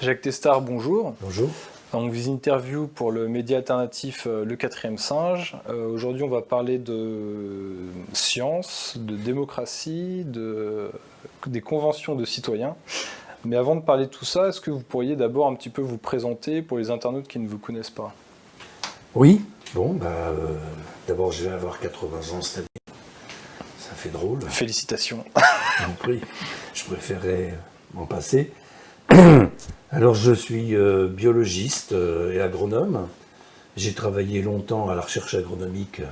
Jacques Testard, bonjour. Bonjour. On vous interview pour le média alternatif euh, Le Quatrième Singe. Euh, aujourd'hui, on va parler de science, de démocratie, de, des conventions de citoyens. Mais avant de parler de tout ça, est-ce que vous pourriez d'abord un petit peu vous présenter pour les internautes qui ne vous connaissent pas? Oui, bon, bah, euh, d'abord je vais avoir 80 ans cette année. Ça fait drôle. Félicitations. prie. Je préférerais m'en passer. Alors je suis euh, biologiste euh, et agronome. J'ai travaillé longtemps à la recherche agronomique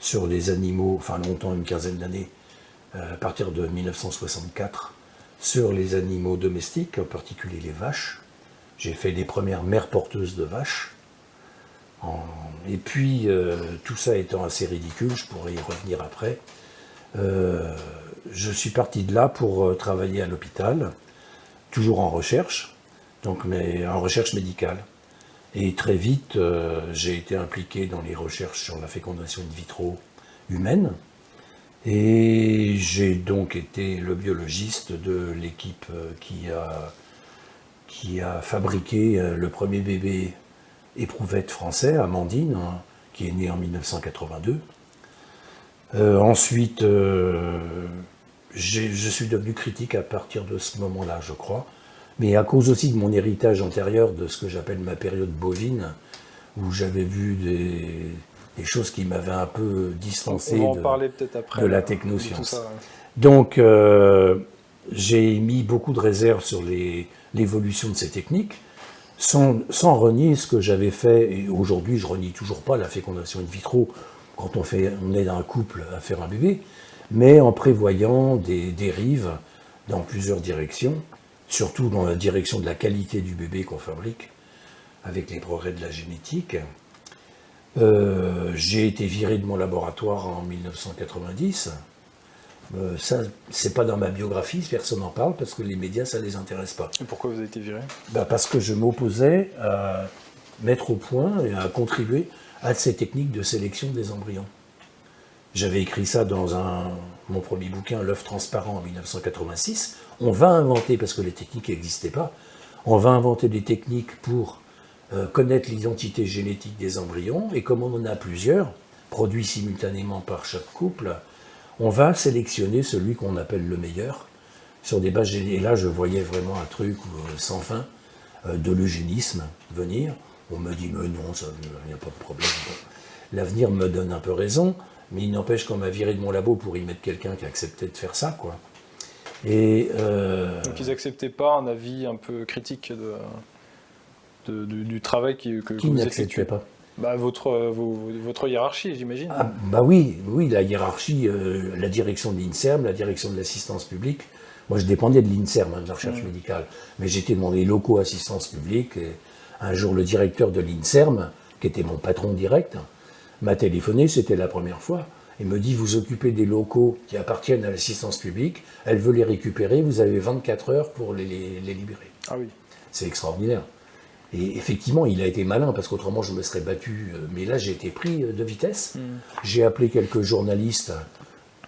sur les animaux, enfin longtemps, une quinzaine d'années, à partir de 1964 sur les animaux domestiques, en particulier les vaches. J'ai fait les premières mères porteuses de vaches. Et puis, euh, tout ça étant assez ridicule, je pourrais y revenir après, euh, je suis parti de là pour euh, travailler à l'hôpital, toujours en recherche, donc mais en recherche médicale. Et très vite, j'ai été impliqué dans les recherches sur la fécondation in vitro humaine, et j'ai donc été le biologiste de l'équipe euh, qui a, fabriqué euh, le premier bébé éprouvette français, Amandine, hein, qui est né en 1982. Euh, ensuite, je suis devenu critique à partir de ce moment-là, je crois, mais à cause aussi de mon héritage antérieur, de ce que j'appelle ma période bovine, où j'avais vu des, des choses qui m'avaient un peu distancé de, la technoscience. Donc, euh, j'ai mis beaucoup de réserves sur l'évolution de ces techniques, sans, renier ce que j'avais fait, et aujourd'hui je renie toujours pas la fécondation in vitro, quand on, fait, on aide un couple à faire un bébé, mais en prévoyant des dérives dans plusieurs directions, surtout dans la direction de la qualité du bébé qu'on fabrique, avec les progrès de la génétique, euh, j'ai été viré de mon laboratoire en 1990. Euh, ça, c'est pas dans ma biographie, personne n'en parle, parce que les médias, ça les intéresse pas. Et pourquoi vous avez été viré? Bah Parce que je m'opposais à mettre au point et à contribuer à ces techniques de sélection des embryons. J'avais écrit ça dans un, mon premier bouquin, L'œuf transparent, en 1986. On va inventer, parce que les techniques n'existaient pas, on va inventer des techniques pour euh, connaître l'identité génétique des embryons, et comme on en a plusieurs, produits simultanément par chaque couple, on va sélectionner celui qu'on appelle le meilleur, sur des bases. Et là, je voyais vraiment un truc euh, sans fin euh, de l'eugénisme venir. On me dit, mais non, il n'y a pas de problème. L'avenir me donne un peu raison, mais il n'empêche qu'on m'a viré de mon labo pour y mettre quelqu'un qui acceptait de faire ça, quoi. Et Donc ils n'acceptaient pas un avis un peu critique de du travail qui, que, qui vous effectuez pas bah, votre, votre hiérarchie, j'imagine. Ah, bah oui, oui, la hiérarchie, euh, la direction de l'INSERM, la direction de l'assistance publique. Moi, je dépendais de l'INSERM, hein, de la recherche mmh. médicale, mais j'étais dans les locaux assistance publique. Et un jour, le directeur de l'INSERM, qui était mon patron direct, m'a téléphoné, c'était la première fois, et me dit, vous occupez des locaux qui appartiennent à l'assistance publique, elle veut les récupérer, vous avez 24 heures pour les, les libérer. Ah oui. C'est extraordinaire. Et effectivement, il a été malin, parce qu'autrement je me serais battu. Euh, mais là, j'ai été pris euh, de vitesse. Mm. J'ai appelé quelques journalistes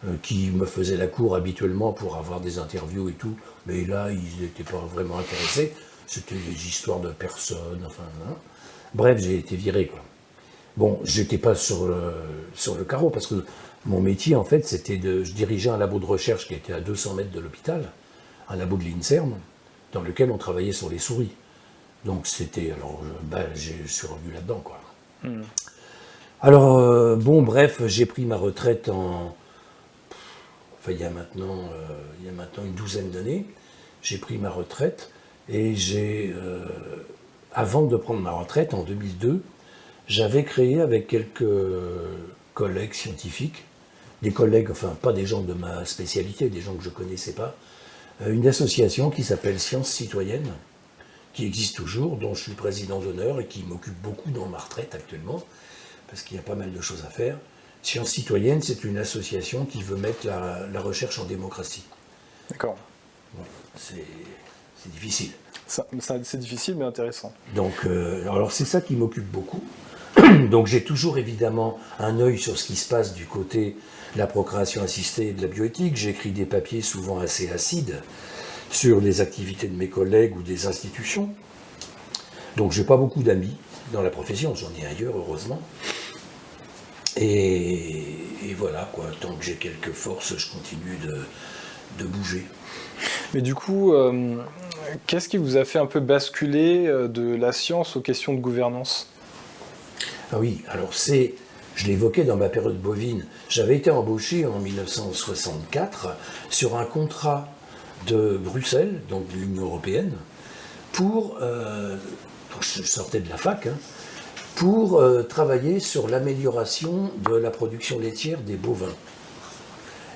euh, qui me faisaient la cour habituellement pour avoir des interviews et tout. Mais là, ils n'étaient pas vraiment intéressés. C'était des histoires de personnes, enfin... Hein. Bref, j'ai été viré, quoi. Bon, j'étais pas sur le, sur le carreau, parce que mon métier, en fait, c'était de... Je dirigeais un labo de recherche qui était à 200 mètres de l'hôpital, un labo de l'INSERM, dans lequel on travaillait sur les souris. Donc c'était, alors ben, je suis revenu là-dedans quoi. Hmm. Alors euh, bon bref, j'ai pris ma retraite en, enfin il y a maintenant, euh, il y a maintenant une douzaine d'années, j'ai pris ma retraite et j'ai, euh, avant de prendre ma retraite en 2002, j'avais créé avec quelques collègues scientifiques, des collègues, enfin pas des gens de ma spécialité, des gens que je connaissais pas, une association qui s'appelle Sciences Citoyennes, qui existe toujours, dont je suis président d'honneur et qui m'occupe beaucoup dans ma retraite actuellement, parce qu'il y a pas mal de choses à faire. Science citoyenne, c'est une association qui veut mettre la, recherche en démocratie. D'accord. c'est difficile. C'est difficile, mais intéressant. Donc, euh, alors c'est ça qui m'occupe beaucoup. Donc j'ai toujours évidemment un œil sur ce qui se passe du côté de la procréation assistée et de la bioéthique. J'écris des papiers souvent assez acides, sur les activités de mes collègues ou des institutions. Donc j'ai pas beaucoup d'amis dans la profession, j'en ai ailleurs heureusement. Et, voilà, quoi, tant que j'ai quelques forces, je continue de, bouger. Mais du coup, euh, qu'est-ce qui vous a fait un peu basculer euh, de la science aux questions de gouvernance? Ah oui, alors c'est, je l'évoquais dans ma période bovine, j'avais été embauché en 1964 sur un contrat de Bruxelles, donc de l'Union Européenne, pour, euh, je sortais de la fac, hein, pour euh, travailler sur l'amélioration de la production laitière des bovins.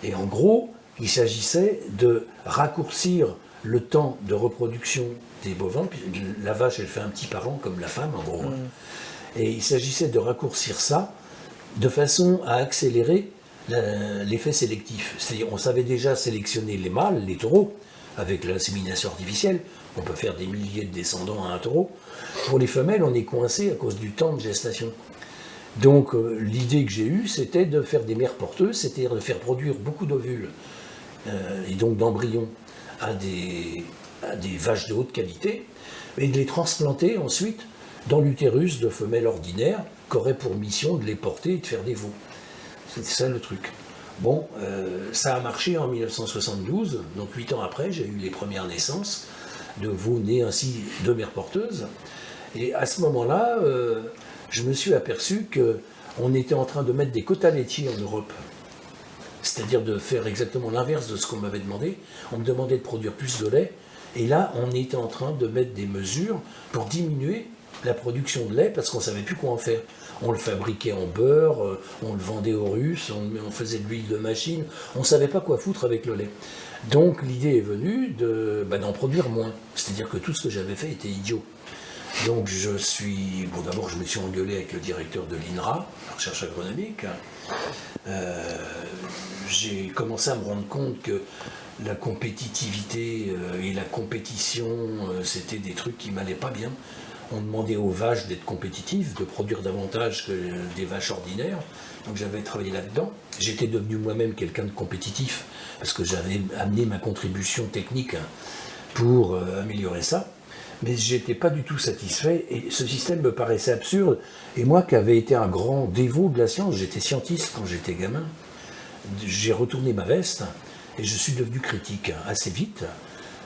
Et en gros, il s'agissait de raccourcir le temps de reproduction des bovins. La vache, elle fait un petit parent comme la femme, en gros. Hein. Et il s'agissait de raccourcir ça de façon à accélérer l'effet sélectif. C'est-à-dire, on savait déjà sélectionner les mâles, les taureaux, avec l'insémination artificielle. On peut faire des milliers de descendants à un taureau. Pour les femelles, on est coincé à cause du temps de gestation. Donc euh, l'idée que j'ai eue, c'était de faire des mères porteuses, c'est-à-dire de faire produire beaucoup d'ovules euh, et donc d'embryons à des vaches de haute qualité, et de les transplanter ensuite dans l'utérus de femelles ordinaires qui pour mission de les porter et de faire des veaux. C'était ça le truc. Bon, euh, ça a marché en 1972, donc huit ans après, j'ai eu les premières naissances de veaux nés ainsi de mères porteuses. Et à ce moment-là, euh, je me suis aperçu qu'on était en train de mettre des quotas laitiers en Europe. C'est-à-dire de faire exactement l'inverse de ce qu'on m'avait demandé. On me demandait de produire plus de lait. Et là, on était en train de mettre des mesures pour diminuer la production de lait parce qu'on ne savait plus quoi en faire. On le fabriquait en beurre, euh, on le vendait aux Russes, on, faisait de l'huile de machine. On ne savait pas quoi foutre avec le lait. Donc l'idée est venue bah, d'en produire moins. C'est-à-dire que tout ce que j'avais fait était idiot. Donc je suis. Bon, d'abord, je me suis engueulé avec le directeur de l'INRA, la recherche agronomique. Euh, j'ai commencé à me rendre compte que la compétitivité euh, et la compétition, c'était des trucs qui m'allaient pas bien. On demandait aux vaches d'être compétitives, de produire davantage que des vaches ordinaires. Donc j'avais travaillé là-dedans. J'étais devenu moi-même quelqu'un de compétitif parce que j'avais amené ma contribution technique pour améliorer ça mais j'étais pas du tout satisfait et ce système me paraissait absurde. Et moi qui avais été un grand dévot de la science, j'étais scientiste quand j'étais gamin, j'ai retourné ma veste et je suis devenu critique assez vite,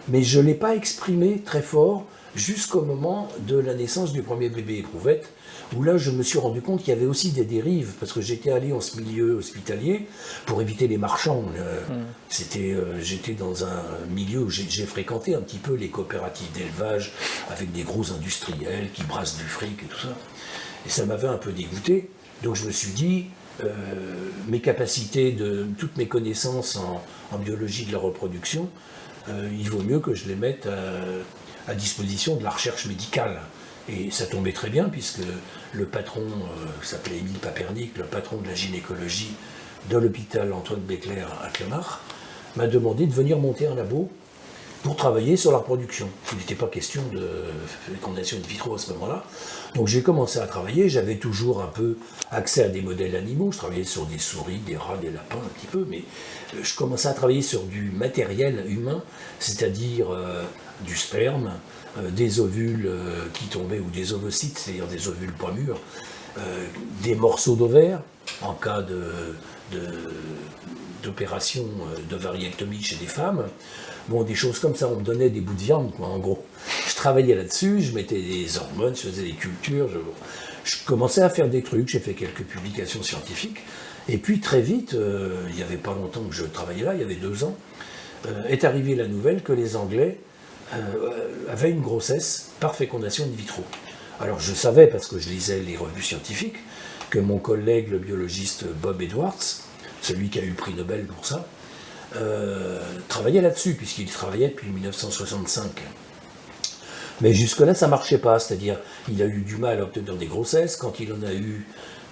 mais je ne l'ai pas exprimé très fort jusqu'au moment de la naissance du premier bébé éprouvette, où là je me suis rendu compte qu'il y avait aussi des dérives, parce que j'étais allé en ce milieu hospitalier pour éviter les marchands. Hmm. C'était, euh, j'étais dans un milieu où j'ai fréquenté un petit peu les coopératives d'élevage avec des gros industriels qui brassent du fric et tout ça. Et ça m'avait un peu dégoûté. Donc je me suis dit, euh, mes capacités, de, toutes mes connaissances en, biologie de la reproduction, euh, il vaut mieux que je les mette à disposition de la recherche médicale. Et ça tombait très bien puisque le patron, euh, s'appelait Émile Papernic, le patron de la gynécologie de l'hôpital Antoine Becler à Clamart, m'a demandé de venir monter un labo pour travailler sur la reproduction. Il n'était pas question de fécondation in vitro à ce moment-là. Donc j'ai commencé à travailler, j'avais toujours un peu accès à des modèles animaux, je travaillais sur des souris, des rats, des lapins un petit peu, mais euh, je commençais à travailler sur du matériel humain, c'est-à-dire euh, du sperme, euh, des ovules euh, qui tombaient ou des ovocytes, c'est-à-dire des ovules pas mûrs, euh, des morceaux d'ovaires en cas d'opération de, variectomie chez des femmes. Bon, des choses comme ça, on me donnait des bouts de viande, quoi, en gros. Je travaillais là-dessus, je mettais des hormones, je faisais des cultures, je, commençais à faire des trucs, j'ai fait quelques publications scientifiques. Et puis très vite, il n'y avait pas longtemps que je travaillais là, il y avait deux ans, est arrivée la nouvelle que les Anglais avait une grossesse par fécondation in vitro. Alors je savais, parce que je lisais les revues scientifiques, que mon collègue, le biologiste Bob Edwards, celui qui a eu le prix Nobel pour ça, euh, travaillait là-dessus, puisqu'il travaillait depuis 1965. Mais jusque-là, ça ne marchait pas, c'est-à-dire il a eu du mal à obtenir des grossesses, quand il en a eu,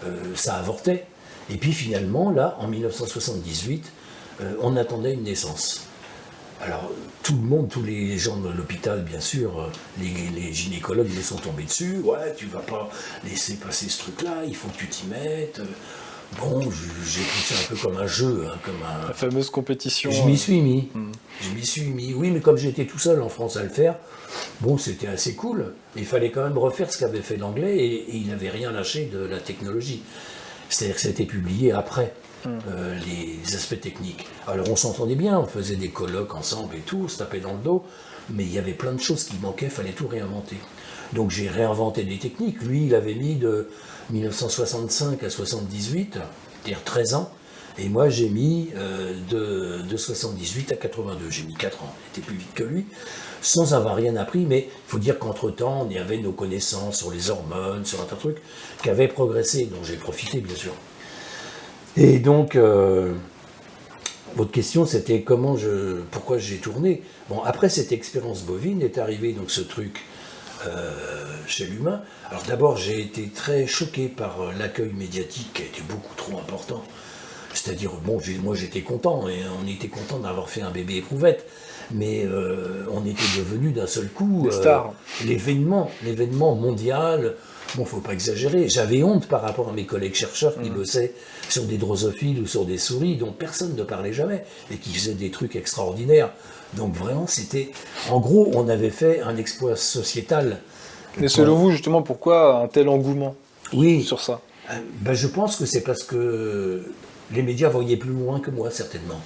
euh, ça avortait. Et puis finalement, là, en 1978, on attendait une naissance. Alors, tout le monde, tous les gens de l'hôpital, bien sûr, euh, les, gynécologues me sont tombés dessus. Ouais, tu vas pas laisser passer ce truc-là, il faut que tu t'y mettes. Bon, j'ai pris ça un peu comme un jeu, hein, comme un... La fameuse compétition. Je m'y suis mis. Hmm. Je m'y suis mis. Oui, mais comme j'étais tout seul en France à le faire, bon, c'était assez cool. Il fallait quand même refaire ce qu'avait fait l'anglais et, il n'avait rien lâché de la technologie. C'est-à-dire que ça a été publié après. Hmm. Euh, les aspects techniques. Alors on s'entendait bien, on faisait des colloques ensemble et tout, on se tapait dans le dos, mais il y avait plein de choses qui manquaient, il fallait tout réinventer. Donc j'ai réinventé des techniques. Lui, il avait mis de 1965 à 78, c'est-à-dire 13 ans. Et moi, j'ai mis euh, de, de, 78 à 82. J'ai mis 4 ans. J'étais plus vite que lui, sans avoir rien appris. Mais il faut dire qu'entre-temps, on y avait nos connaissances sur les hormones, sur un tas de trucs qui avaient progressé, dont j'ai profité, bien sûr. Et donc, euh, votre question, c'était comment je, pourquoi j'ai tourné. Bon, après cette expérience bovine est arrivé donc ce truc euh, chez l'humain. Alors d'abord, j'ai été très choqué par euh, l'accueil médiatique qui a été beaucoup trop important. C'est-à-dire, bon, moi j'étais content, et on était content d'avoir fait un bébé éprouvette, mais euh, on était devenu d'un seul coup l'événement, l'événement mondial. Bon, faut pas exagérer. J'avais honte par rapport à mes collègues chercheurs qui mmh. bossaient sur des drosophiles ou sur des souris dont personne ne parlait jamais et qui faisaient des trucs extraordinaires. Donc vraiment, c'était... En gros, on avait fait un exploit sociétal. Mais selon vous, justement, pourquoi un tel engouement oui. sur ça? Euh, ben, Je pense que c'est parce que les médias voyaient plus loin que moi, certainement.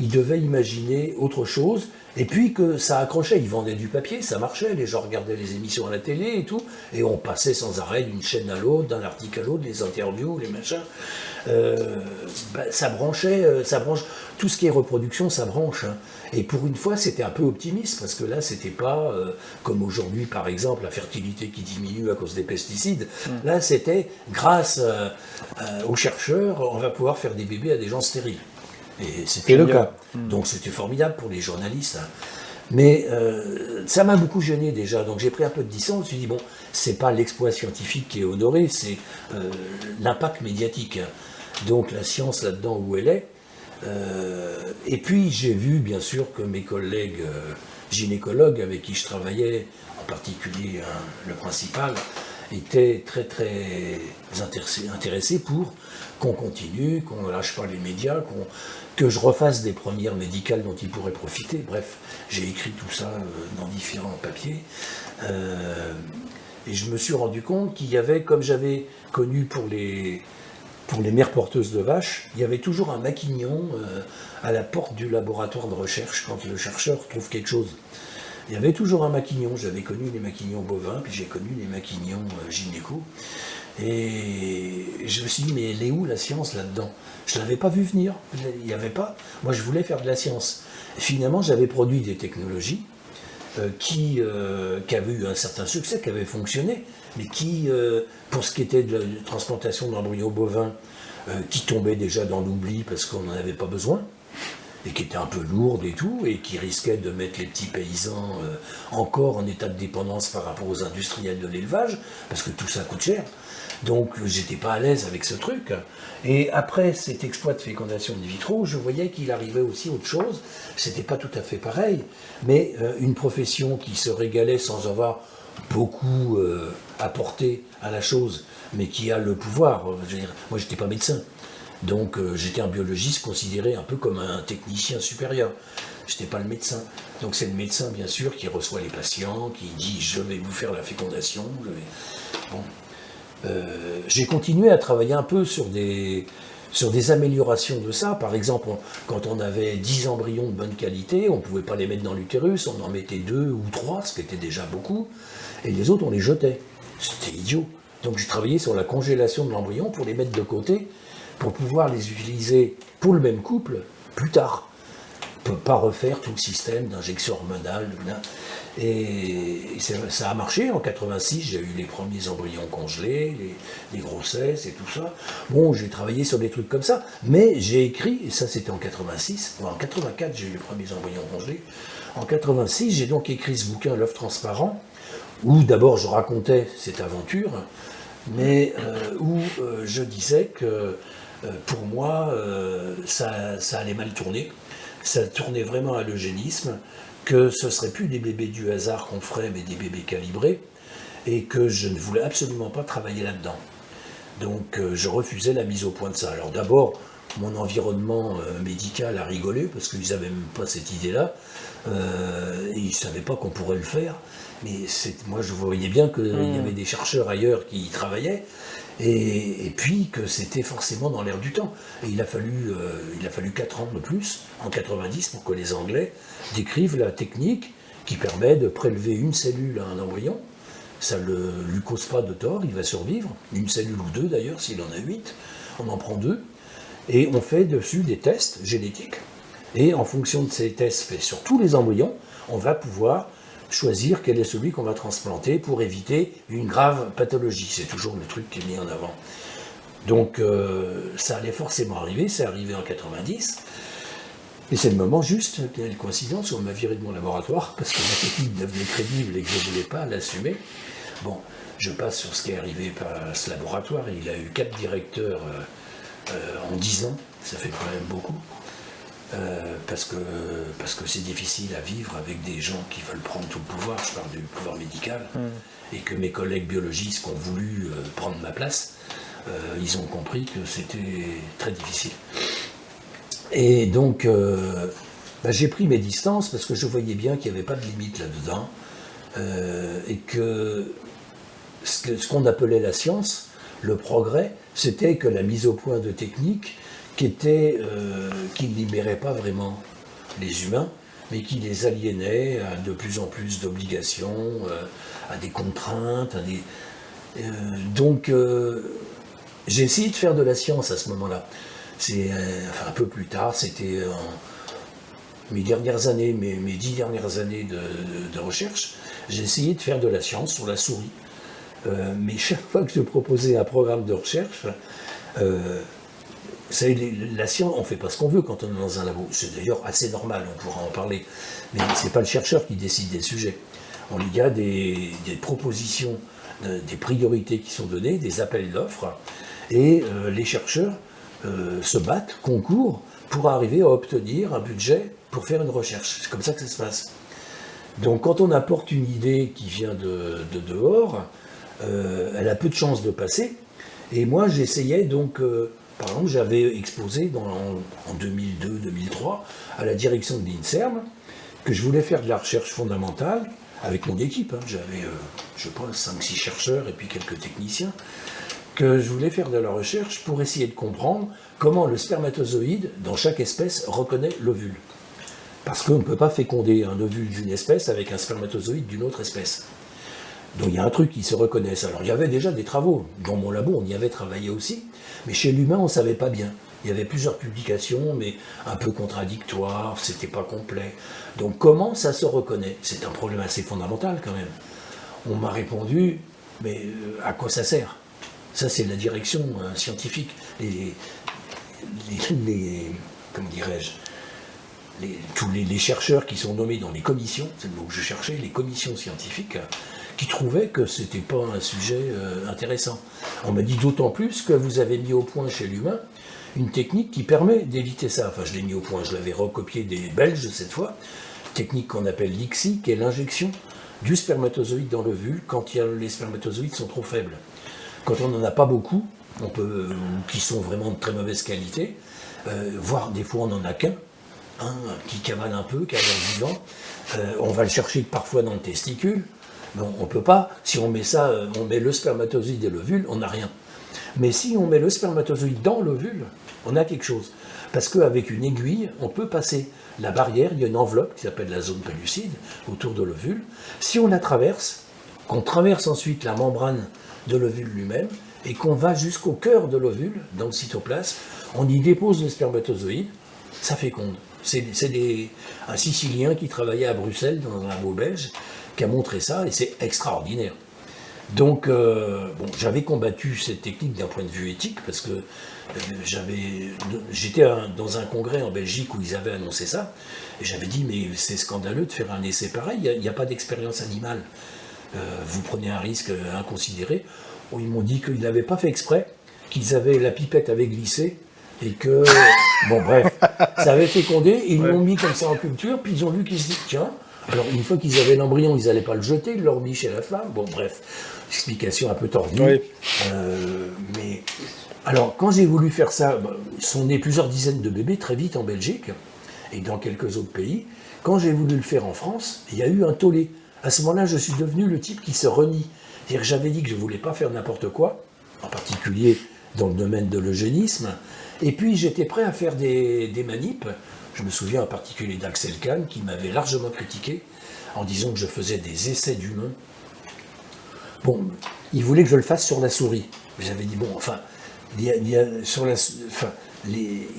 Ils devaient imaginer autre chose, et puis que ça accrochait. Ils vendaient du papier, ça marchait, les gens regardaient les émissions à la télé et tout, et on passait sans arrêt d'une chaîne à l'autre, d'un article à l'autre, les interviews, les machins. Euh, ben, ça branchait, euh, ça branche. Tout ce qui est reproduction, ça branche. Hein. Et pour une fois, c'était un peu optimiste, parce que là, c'était pas euh, comme aujourd'hui, par exemple, la fertilité qui diminue à cause des pesticides. Mm. Là, c'était grâce euh, aux chercheurs, on va pouvoir faire des bébés à des gens stériles. Et c'était le cas. Mm. Donc c'était formidable pour les journalistes. Hein. Mais ça m'a beaucoup gêné déjà, donc j'ai pris un peu de distance, je me suis dit, bon, c'est pas l'exploit scientifique qui est honoré, c'est l'impact médiatique. Hein. Donc la science là-dedans où elle est, euh, et puis j'ai vu bien sûr que mes collègues euh, gynécologues avec qui je travaillais, en particulier hein, le principal, étaient très très intéressés, pour qu'on continue, qu'on ne lâche pas les médias, que je refasse des premières médicales dont ils pourraient profiter. Bref, j'ai écrit tout ça euh, dans différents papiers. et je me suis rendu compte qu'il y avait, comme j'avais connu pour les, pour mères porteuses de vaches, il y avait toujours un maquignon euh, à la porte du laboratoire de recherche quand le chercheur trouve quelque chose. Il y avait toujours un maquignon. J'avais connu les maquignons bovins, puis j'ai connu les maquignons euh, gynéco. Et je me suis dit, mais elle est où la science là-dedans? Je ne l'avais pas vu venir. Il n'y avait pas. Moi, je voulais faire de la science. finalement, j'avais produit des technologies euh, qui, qui avaient eu un certain succès, qui avaient fonctionné, mais qui, euh, pour ce qui était de la transplantation d'embryons bovins, euh, qui tombait déjà dans l'oubli parce qu'on n'en avait pas besoin, et qui était un peu lourde et tout, et qui risquait de mettre les petits paysans euh, encore en état de dépendance par rapport aux industriels de l'élevage, parce que tout ça coûte cher. Donc j'étais pas à l'aise avec ce truc. Et après cet exploit de fécondation in vitro, je voyais qu'il arrivait aussi autre chose. C'était pas tout à fait pareil, mais une profession qui se régalait sans avoir beaucoup euh, apporté à la chose, mais qui a le pouvoir. Je veux dire, moi, j'étais pas médecin. Donc, euh, j'étais un biologiste considéré un peu comme un technicien supérieur. Je n'étais pas le médecin. Donc, c'est le médecin, bien sûr, qui reçoit les patients, qui dit Je vais vous faire la fécondation. Bon. Euh, j'ai continué à travailler un peu sur des, sur des améliorations de ça. Par exemple, quand on avait 10 embryons de bonne qualité, on ne pouvait pas les mettre dans l'utérus, on en mettait deux ou trois, ce qui était déjà beaucoup et les autres, on les jetait. C'était idiot. Donc j'ai travaillé sur la congélation de l'embryon pour les mettre de côté, pour pouvoir les utiliser pour le même couple plus tard. On ne peut pas refaire tout le système d'injection hormonale. Et ça a marché. En 86, j'ai eu les premiers embryons congelés, les, grossesses et tout ça. Bon, j'ai travaillé sur des trucs comme ça. Mais j'ai écrit, et ça c'était en 86, en 84 j'ai eu les premiers embryons congelés. En 86, j'ai donc écrit ce bouquin, L'œuf transparent, où d'abord je racontais cette aventure, mais euh, où euh, je disais que pour moi, ça, ça, allait mal tourner, ça tournait vraiment à l'eugénisme, que ce ne serait plus des bébés du hasard qu'on ferait, mais des bébés calibrés, et que je ne voulais absolument pas travailler là-dedans. Donc euh, je refusais la mise au point de ça. Alors d'abord, mon environnement euh, médical a rigolé parce qu'ils n'avaient même pas cette idée-là. Euh, ils ne savaient pas qu'on pourrait le faire. Mais moi, je voyais bien qu'il y hmm. avait des chercheurs ailleurs qui y travaillaient. Et, puis que c'était forcément dans l'air du temps. Il a, fallu, euh, il a fallu 4 ans de plus, en 90, pour que les Anglais décrivent la technique qui permet de prélever une cellule à un embryon. Ça ne lui cause pas de tort, il va survivre. Une cellule ou deux d'ailleurs, s'il en a 8. On en prend deux et on fait dessus des tests génétiques. Et en fonction de ces tests faits sur tous les embryons, on va pouvoir choisir quel est celui qu'on va transplanter pour éviter une grave pathologie. C'est toujours le truc qui est mis en avant. Donc euh, ça allait forcément arriver, c'est arrivé en 90. Et c'est le moment juste, quelle coïncidence, où on m'a viré de mon laboratoire parce que ma technique devenait crédible et que je ne voulais pas l'assumer. Bon, je passe sur ce qui est arrivé par ce laboratoire. Il a eu quatre directeurs euh, euh, en 10 ans, ça fait quand même beaucoup. Euh, parce que parce que c'est difficile à vivre avec des gens qui veulent prendre tout le pouvoir, je parle du pouvoir médical, hmm. et que mes collègues biologistes qui ont voulu euh, prendre ma place, ils ont compris que c'était très difficile. Et donc, bah, j'ai pris mes distances parce que je voyais bien qu'il n'y avait pas de limite là-dedans, et que ce qu'on appelait la science, le progrès, c'était que la mise au point de techniques euh, qui ne libérait pas vraiment les humains, mais qui les aliénait à de plus en plus d'obligations, euh, à des contraintes. À des, euh, donc, j'ai essayé de faire de la science à ce moment-là. C'est un peu plus tard, c'était mes dernières années, mes, dix dernières années de, recherche, j'ai essayé de faire de la science sur la souris. Mais chaque fois que je proposais un programme de recherche, la science, on ne fait pas ce qu'on veut quand on est dans un labo. C'est d'ailleurs assez normal, on pourra en parler. Mais ce n'est pas le chercheur qui décide des sujets. Il y a des, propositions, euh, des priorités qui sont données, des appels d'offres, et les chercheurs se battent, concourent, pour arriver à obtenir un budget pour faire une recherche. C'est comme ça que ça se passe. Donc quand on apporte une idée qui vient de dehors, euh, elle a peu de chances de passer. Et moi, j'essayais donc, euh, par exemple, j'avais exposé en 2002-2003 à la direction de l'INSERM que je voulais faire de la recherche fondamentale avec mon équipe. Hein. J'avais, euh, je pense, 5-6 chercheurs et puis quelques techniciens que je voulais faire de la recherche pour essayer de comprendre comment le spermatozoïde, dans chaque espèce, reconnaît l'ovule. Parce qu'on ne peut pas féconder un ovule d'une espèce avec un spermatozoïde d'une autre espèce. Donc il y a un truc qui se reconnaissent. Alors il y avait déjà des travaux. Dans mon labo, on y avait travaillé aussi. Mais chez l'humain, on ne savait pas bien. Il y avait plusieurs publications, mais un peu contradictoires, c'était pas complet. Donc comment ça se reconnaît? C'est un problème assez fondamental quand même. On m'a répondu, mais euh, à quoi ça sert? Ça c'est la direction euh, scientifique. Les, les, comment dirais-je? Tous les, les, chercheurs qui sont nommés dans les commissions, c'est le mot que je cherchais, les commissions scientifiques, qui trouvait que c'était pas un sujet euh, intéressant. On m'a dit d'autant plus que vous avez mis au point chez l'humain une technique qui permet d'éviter ça. Enfin, je l'ai mis au point, je l'avais recopié des Belges cette fois, technique qu'on appelle l'ICSI, qui est l'injection du spermatozoïde dans l'ovule quand les spermatozoïdes sont trop faibles. Quand on n'en a pas beaucoup, on peut, euh, qui sont vraiment de très mauvaise qualité, euh, voire des fois on n'en a qu'un, un qui cavale un peu, qui a vivant, on va le chercher parfois dans le testicule, on on peut pas, si on met ça, euh, on met le spermatozoïde et l'ovule, on n'a rien. Mais si on met le spermatozoïde dans l'ovule, on a quelque chose. Parce qu'avec une aiguille, on peut passer la barrière, il y a une enveloppe qui s'appelle la zone pellucide autour de l'ovule. Si on la traverse, qu'on traverse ensuite la membrane de l'ovule lui-même, et qu'on va jusqu'au cœur de l'ovule, dans le cytoplasme, on y dépose le spermatozoïde, ça féconde. C'est un Sicilien qui travaillait à Bruxelles, dans un labo belge, qui a montré ça, et c'est extraordinaire. Donc, euh, bon, j'avais combattu cette technique d'un point de vue éthique, parce que euh, j'avais, j'étais dans un congrès en Belgique où ils avaient annoncé ça, et j'avais dit, mais c'est scandaleux de faire un essai pareil, il n'y a, pas d'expérience animale. Euh, vous prenez un risque inconsidéré. ils m'ont dit qu'ils n'avaient pas fait exprès, qu'ils avaient la pipette avait glissé, et que, bon bref, ça avait fécondé, ils l'ont mis comme ça en culture, puis ils ont vu qu'ils se disent, tiens, Alors, une fois qu'ils avaient l'embryon, ils n'allaient pas le jeter, ils l'ont remis chez la femme. Bon, bref, explication un peu tordue. Euh, mais alors, quand j'ai voulu faire ça, bah, sont nés plusieurs dizaines de bébés très vite en Belgique et dans quelques autres pays. Quand j'ai voulu le faire en France, il y a eu un tollé. À ce moment-là, je suis devenu le type qui se renie. C'est-à-dire que j'avais dit que je ne voulais pas faire n'importe quoi, en particulier dans le domaine de l'eugénisme. Et puis, j'étais prêt à faire des, des manips. Je me souviens en particulier d'Axel Kahn qui m'avait largement critiqué en disant que je faisais des essais d'humains. Bon, il voulait que je le fasse sur la souris. J'avais dit, bon, enfin, il,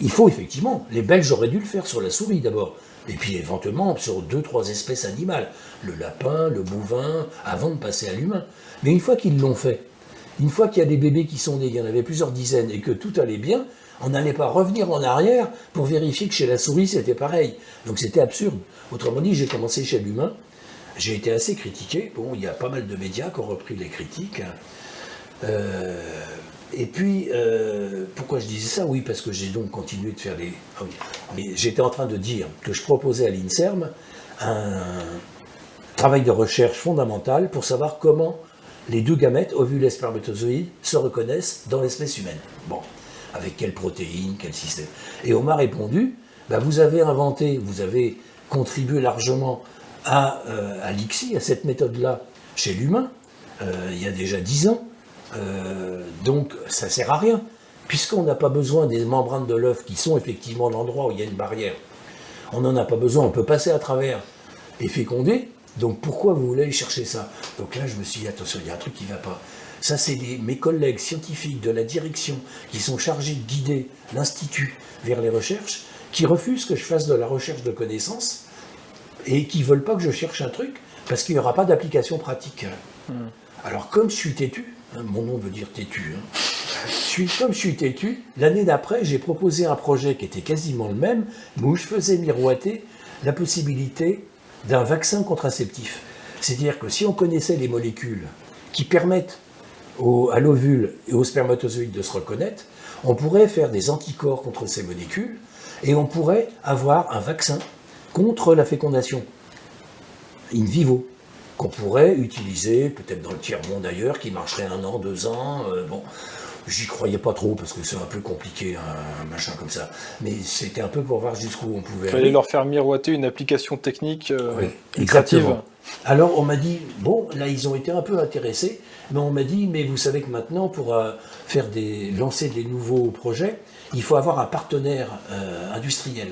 faut effectivement, les Belges auraient dû le faire sur la souris d'abord, et puis éventuellement sur deux, trois espèces animales, le lapin, le bovin, avant de passer à l'humain. Mais une fois qu'ils l'ont fait, une fois qu'il y a des bébés qui sont nés, il y en avait plusieurs dizaines, et que tout allait bien, on n'allait pas revenir en arrière pour vérifier que chez la souris c'était pareil. Donc c'était absurde. Autrement dit, j'ai commencé chez l'humain, j'ai été assez critiqué. Bon, il y a pas mal de médias qui ont repris les critiques. Euh, et puis, euh, pourquoi je disais ça? Oui, parce que j'ai donc continué de faire des... Ah j'étais en train de dire que je proposais à l'INSERM un travail de recherche fondamental pour savoir comment les deux gamètes, ovules et spermatozoïdes, se reconnaissent dans l'espèce humaine. Bon, avec quelles protéines, quel système. Et on m'a répondu, bah, vous avez inventé, vous avez contribué largement à, euh, à cette méthode-là, chez l'humain, euh, il y a déjà dix ans, euh, donc ça sert à rien, puisqu'on n'a pas besoin des membranes de l'œuf qui sont effectivement l'endroit où il y a une barrière. On n'en a pas besoin, on peut passer à travers et féconder. Donc pourquoi vous voulez aller chercher ça? Donc là, je me suis dit, attention, il y a un truc qui ne va pas. Ça, c'est mes collègues scientifiques de la direction qui sont chargés de guider l'Institut vers les recherches, qui refusent que je fasse de la recherche de connaissances et qui ne veulent pas que je cherche un truc parce qu'il n'y aura pas d'application pratique. Hmm. Alors comme je suis têtu, Hein, mon nom veut dire têtu. Hein. comme je suis têtu, l'année d'après, j'ai proposé un projet qui était quasiment le même, mais où je faisais miroiter la possibilité d'un vaccin contraceptif. C'est-à-dire que si on connaissait les molécules qui permettent à l'ovule et au spermatozoïde de se reconnaître, on pourrait faire des anticorps contre ces molécules et on pourrait avoir un vaccin contre la fécondation in vivo qu'on pourrait utiliser, peut-être dans le tiers-monde ailleurs, qui marcherait un an, deux ans. Euh, bon, j'y croyais pas trop parce que c'est un peu compliqué, un, machin comme ça. Mais c'était un peu pour voir jusqu'où on pouvait. Il fallait leur faire miroiter une application technique euh, oui, exactement. Alors on m'a dit, bon, là ils ont été un peu intéressés, mais on m'a dit, mais vous savez que maintenant pour euh, faire des, lancer des nouveaux projets, il faut avoir un partenaire euh, industriel.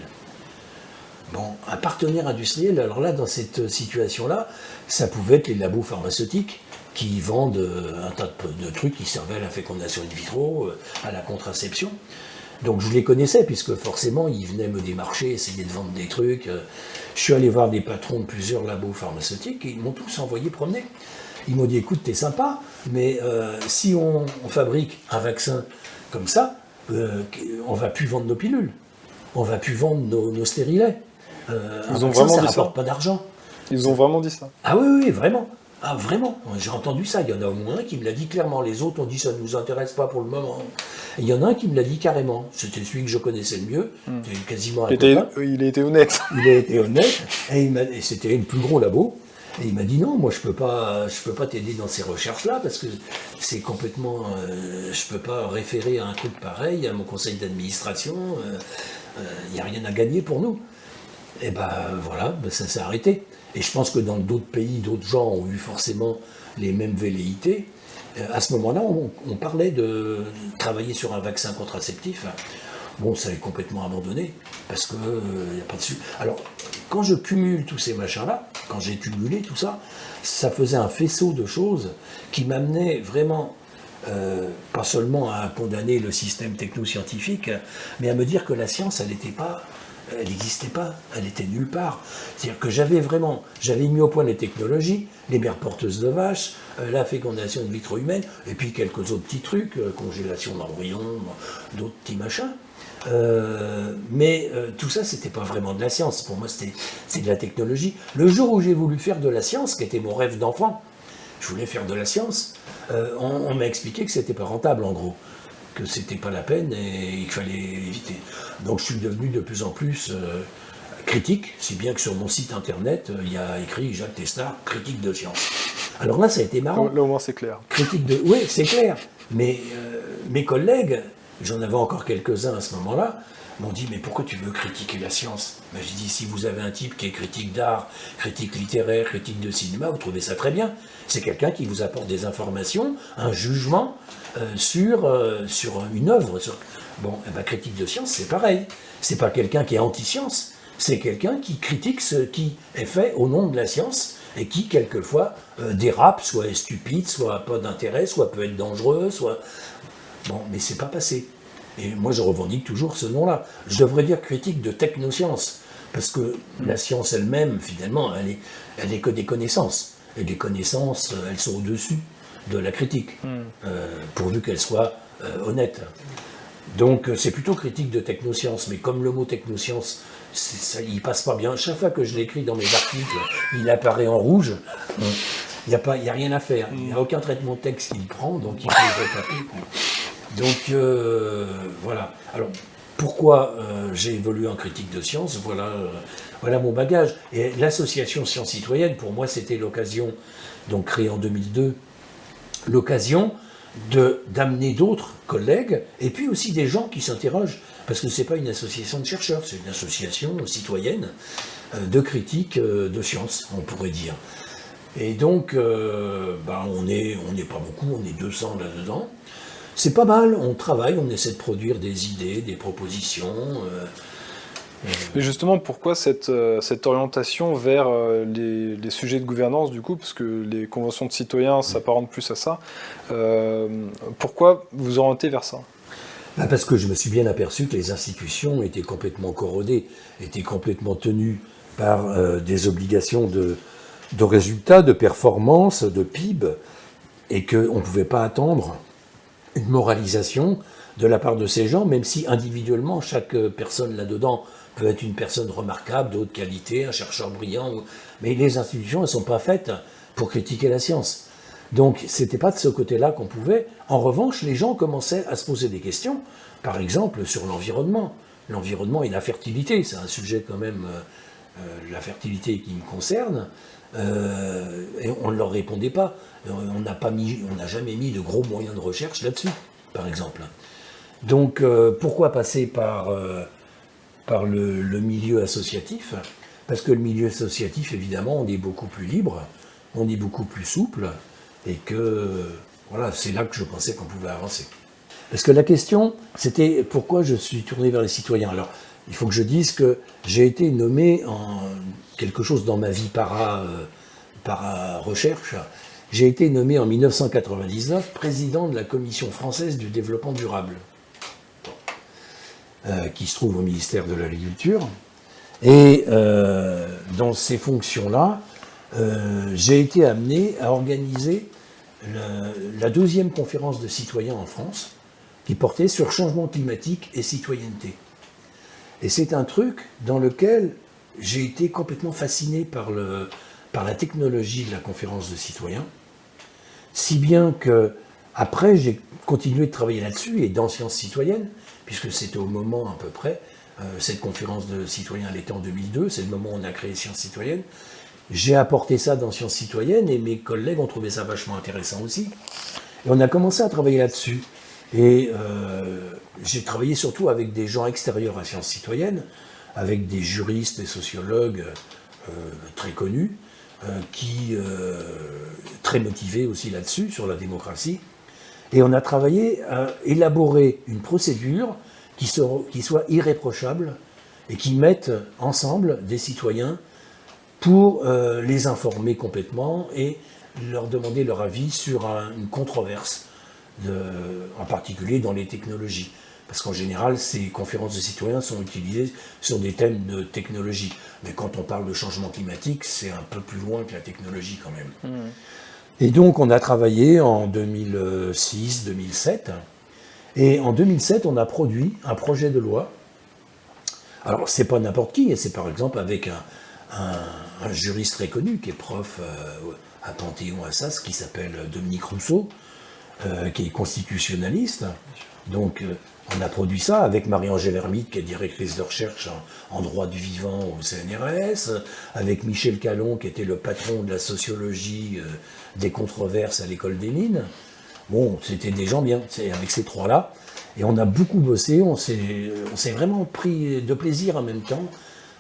Bon, un partenaire industriel, alors là, dans cette situation-là, ça pouvait être les labos pharmaceutiques qui vendent euh, un tas de, trucs qui servaient à la fécondation in vitro, euh, à la contraception. Donc je les connaissais, puisque forcément, ils venaient me démarcher, essayer de vendre des trucs. Euh. Je suis allé voir des patrons de plusieurs labos pharmaceutiques et ils m'ont tous envoyé promener. Ils m'ont dit, écoute, t'es sympa, mais si on, fabrique un vaccin comme ça, on va plus vendre nos pilules, on va plus vendre nos, stérilets. Ils ont vraiment ça rapporte pas d'argent. Ils ont vraiment dit ça Ah oui, oui, vraiment. Ah vraiment J'ai entendu ça. Il y en a au moins un qui me l'a dit clairement. Les autres ont dit ça ne nous intéresse pas pour le moment. il y en a un qui me l'a dit carrément. C'était celui que je connaissais le mieux. Hmm. quasiment il, était, il a été honnête. Il a été honnête. Et, c'était le plus gros labo. Et il m'a dit non, moi je peux pas, je peux pas t'aider dans ces recherches-là parce que c'est complètement, euh, je peux pas référer à un truc pareil à mon conseil d'administration. Euh, euh, il n'y a rien à gagner pour nous. Et ben voilà, ben, ça s'est arrêté. Et je pense que dans d'autres pays, d'autres gens ont eu forcément les mêmes velléités. Euh, à ce moment-là, on, parlait de travailler sur un vaccin contraceptif. Bon, ça est complètement abandonné, parce qu'il n'y euh, a pas de... Alors, quand je cumule tous ces machins-là, quand j'ai cumulé tout ça, ça faisait un faisceau de choses qui m'amenaient vraiment, euh, pas seulement à condamner le système technoscientifique, mais à me dire que la science, elle n'était pas elle n'existait pas, elle était nulle part. C'est-à-dire que j'avais vraiment, j'avais mis au point les technologies, les mères porteuses de vaches, euh, la fécondation de vitro humaine, et puis quelques autres petits trucs, euh, congélation d'embryons, d'autres petits machins. Euh, mais tout ça, c'était pas vraiment de la science. Pour moi, c'était de la technologie. Le jour où j'ai voulu faire de la science, qui était mon rêve d'enfant, je voulais faire de la science, on, on m'a expliqué que c'était pas rentable, en gros que c'était pas la peine et qu'il fallait éviter. Donc je suis devenu de plus en plus euh, critique, si bien que sur mon site internet, euh, il y a écrit Jacques Testard, critique de science. Alors là, ça a été marrant. Là, au moins, c'est clair. Critique de... Oui, c'est clair. Mais euh, mes collègues, j'en avais encore quelques-uns à ce moment-là, m'ont dit, mais pourquoi tu veux critiquer la science? Ben, J'ai dit, si vous avez un type qui est critique d'art, critique littéraire, critique de cinéma, vous trouvez ça très bien. C'est quelqu'un qui vous apporte des informations, un jugement euh, sur, euh, sur une œuvre. Bon, eh ben, critique de science, c'est pareil. C'est pas quelqu'un qui est anti-science, c'est quelqu'un qui critique ce qui est fait au nom de la science et qui, quelquefois, euh, dérape, soit est stupide, soit pas d'intérêt, soit peut être dangereux, soit... Bon, mais c'est pas passé. Et moi, je revendique toujours ce nom-là. Je devrais dire critique de technosciences, parce que la science elle-même, finalement, elle est, elle est que des connaissances. Et les connaissances, elles sont au-dessus de la critique, hmm. euh, pourvu qu'elles soient euh, honnêtes. Donc, c'est plutôt critique de technosciences, mais comme le mot technoscience, ça, il passe pas bien. Chaque fois que je l'écris dans mes articles, il apparaît en rouge. Il n'y a, pas, a rien à faire. Il n'y a hmm. aucun traitement de texte qu'il prend, donc il faut le. Donc euh, voilà. Alors pourquoi euh, j'ai évolué en critique de science voilà, euh, voilà mon bagage. Et l'association Sciences Citoyennes, pour moi, c'était l'occasion, donc créée en 2002, l'occasion d'amener d'autres collègues et puis aussi des gens qui s'interrogent parce que ce n'est pas une association de chercheurs, c'est une association citoyenne de critique de science, on pourrait dire. Et donc, bah, on n'est on pas beaucoup, on est 200 là-dedans. C'est pas mal, on travaille, on essaie de produire des idées, des propositions. Euh, euh. Mais justement, pourquoi cette, euh, cette orientation vers les, sujets de gouvernance, du coup, parce que les conventions de citoyens s'apparentent plus à ça, pourquoi vous orientez vers ça? Bah, Parce que je me suis bien aperçu que les institutions étaient complètement corrodées, étaient complètement tenues par des obligations de, de résultats, de performance, de PIB, et qu'on ne pouvait pas attendre une moralisation de la part de ces gens, même si individuellement, chaque personne là-dedans peut être une personne remarquable, d'autres qualités, un chercheur brillant, mais les institutions, elles ne sont pas faites pour critiquer la science. Donc, ce n'était pas de ce côté-là qu'on pouvait. En revanche, les gens commençaient à se poser des questions, par exemple sur l'environnement. L'environnement et la fertilité, c'est un sujet quand même, euh, euh, la fertilité qui me concerne. Euh, et on ne leur répondait pas. Euh, on n'a jamais mis de gros moyens de recherche là-dessus, par exemple. Donc, euh, pourquoi passer par, par le, milieu associatif? Parce que le milieu associatif, évidemment, on est beaucoup plus libre, on est beaucoup plus souple, et que voilà, c'est là que je pensais qu'on pouvait avancer. Parce que la question, c'était pourquoi je suis tourné vers les citoyens? Alors, il faut que je dise que j'ai été nommé en quelque chose dans ma vie para, para recherche j'ai été nommé en 1999 président de la Commission française du développement durable, euh, qui se trouve au ministère de l'Agriculture. Et euh, dans ces fonctions-là, euh, j'ai été amené à organiser la deuxième conférence de citoyens en France, qui portait sur changement climatique et citoyenneté. Et c'est un truc dans lequel j'ai été complètement fasciné par, le, par la technologie de la conférence de citoyens, si bien que après j'ai continué de travailler là-dessus et dans Sciences citoyennes, puisque c'était au moment à peu près, euh, cette conférence de citoyens elle était en 2002, c'est le moment où on a créé Sciences citoyennes, j'ai apporté ça dans Sciences citoyennes et mes collègues ont trouvé ça vachement intéressant aussi. Et on a commencé à travailler là-dessus. Et euh, j'ai travaillé surtout avec des gens extérieurs à Sciences citoyennes, avec des juristes et sociologues euh, très connus, euh, qui euh, très motivé aussi là-dessus, sur la démocratie. Et on a travaillé à élaborer une procédure qui, soit irréprochable et qui mette ensemble des citoyens pour les informer complètement et leur demander leur avis sur une controverse, en particulier dans les technologies. Parce qu'en général, ces conférences de citoyens sont utilisées sur des thèmes de technologie. Mais quand on parle de changement climatique, c'est un peu plus loin que la technologie quand même. Hmm. Et donc on a travaillé en 2006-2007. Et en 2007, on a produit un projet de loi. Alors c'est pas n'importe qui, c'est par exemple avec un, juriste très connu qui est prof euh, à Panthéon-Assas, qui s'appelle Dominique Rousseau, euh, qui est constitutionnaliste. Donc euh, On a produit ça avec Marie-Angèle Hermite, qui est directrice de recherche en, droit du vivant au CNRS, avec Michel Calon, qui était le patron de la sociologie euh, des controverses à l'école des mines. Bon, c'était des gens bien, avec ces trois-là. Et on a beaucoup bossé, on s'est vraiment pris de plaisir en même temps.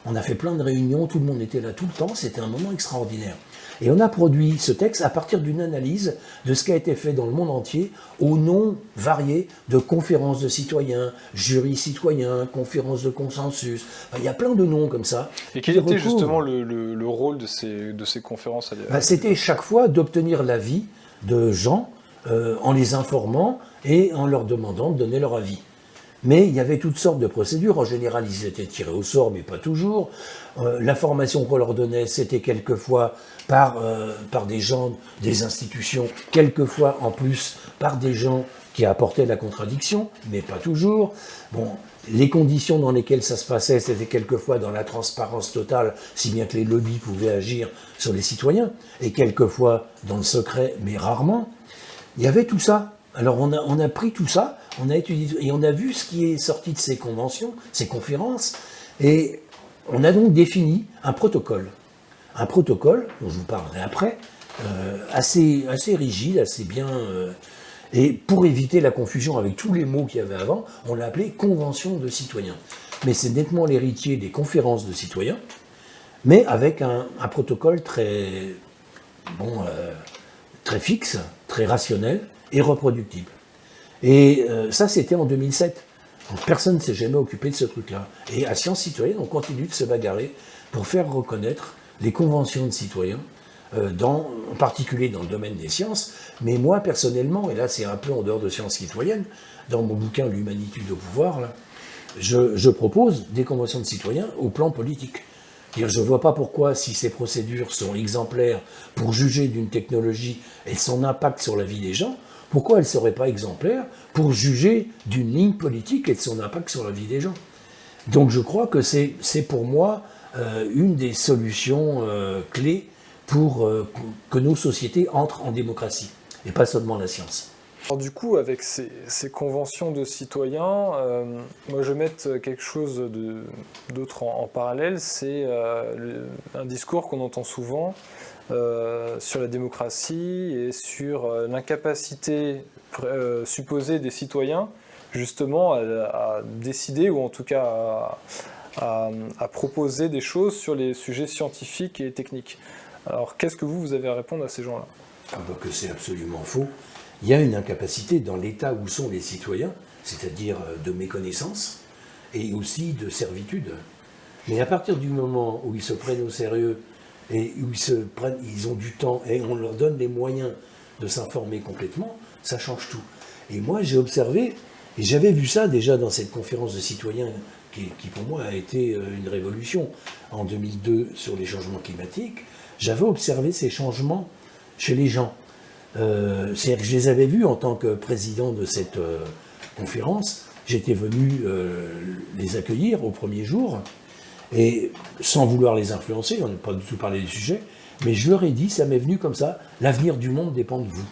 On a fait plein de réunions, tout le monde était là tout le temps, c'était un moment extraordinaire. Et on a produit ce texte à partir d'une analyse de ce qui a été fait dans le monde entier au nom varié de conférences de citoyens, jurys citoyens, conférences de consensus. il y a plein de noms comme ça. Et quel était justement le, rôle de ces, de ces conférences bah, C'était chaque fois d'obtenir l'avis de gens euh, en les informant et en leur demandant de donner leur avis. Mais il y avait toutes sortes de procédures. En général, ils étaient tirés au sort, mais pas toujours. Euh, L'information qu'on leur donnait, c'était quelquefois par, euh, par des gens, des institutions, quelquefois en plus par des gens qui apportaient la contradiction, mais pas toujours. Bon, les conditions dans lesquelles ça se passait, c'était quelquefois dans la transparence totale, si bien que les lobbies pouvaient agir sur les citoyens, et quelquefois dans le secret, mais rarement. Il y avait tout ça. Alors on a, on a pris tout ça, on a étudié et on a vu ce qui est sorti de ces conventions, ces conférences, et on a donc défini un protocole. Un protocole, dont je vous parlerai après, euh, assez, rigide, assez bien... Euh, et pour éviter la confusion avec tous les mots qu'il y avait avant, on l'a appelé Convention de citoyens. Mais c'est nettement l'héritier des conférences de citoyens, mais avec un, protocole très, bon, euh, très fixe, très rationnel et reproductible. Et ça, c'était en 2007. Personne ne s'est jamais occupé de ce truc-là. Et à Sciences Citoyennes, on continue de se bagarrer pour faire reconnaître les conventions de citoyens, euh, en particulier dans le domaine des sciences. Mais moi, personnellement, et là c'est un peu en dehors de Sciences Citoyennes, dans mon bouquin L'humanitude au pouvoir, je, je, propose des conventions de citoyens au plan politique. Je ne vois pas pourquoi, si ces procédures sont exemplaires pour juger d'une technologie et son impact sur la vie des gens, pourquoi elle ne serait pas exemplaire pour juger d'une ligne politique et de son impact sur la vie des gens? Donc je crois que c'est pour moi euh, une des solutions euh, clés pour euh, que nos sociétés entrent en démocratie, et pas seulement la science. Alors du coup, avec ces, conventions de citoyens, moi je vais mettre quelque chose d'autre en, en, parallèle, c'est un discours qu'on entend souvent, euh, sur la démocratie et sur euh, l'incapacité euh, supposée des citoyens justement à, décider ou en tout cas à, proposer des choses sur les sujets scientifiques et techniques. Alors qu'est-ce que vous, vous avez à répondre à ces gens-là? Ah bah Que c'est absolument faux. Il y a une incapacité dans l'état où sont les citoyens, c'est-à-dire de méconnaissance et aussi de servitude. Mais à partir du moment où ils se prennent au sérieux et où ils, se prennent, ils ont du temps et on leur donne les moyens de s'informer complètement, ça change tout. Et moi, j'ai observé, et j'avais vu ça déjà dans cette conférence de citoyens qui, pour moi a été euh, une révolution en 2002 sur les changements climatiques, j'avais observé ces changements chez les gens. Euh, C'est-à-dire que je les avais vus en tant que président de cette euh, conférence, j'étais venu les accueillir au premier jour, et sans vouloir les influencer, on n'a pas du tout parlé du sujet, mais je leur ai dit, ça m'est venu comme ça, l'avenir du monde dépend de vous.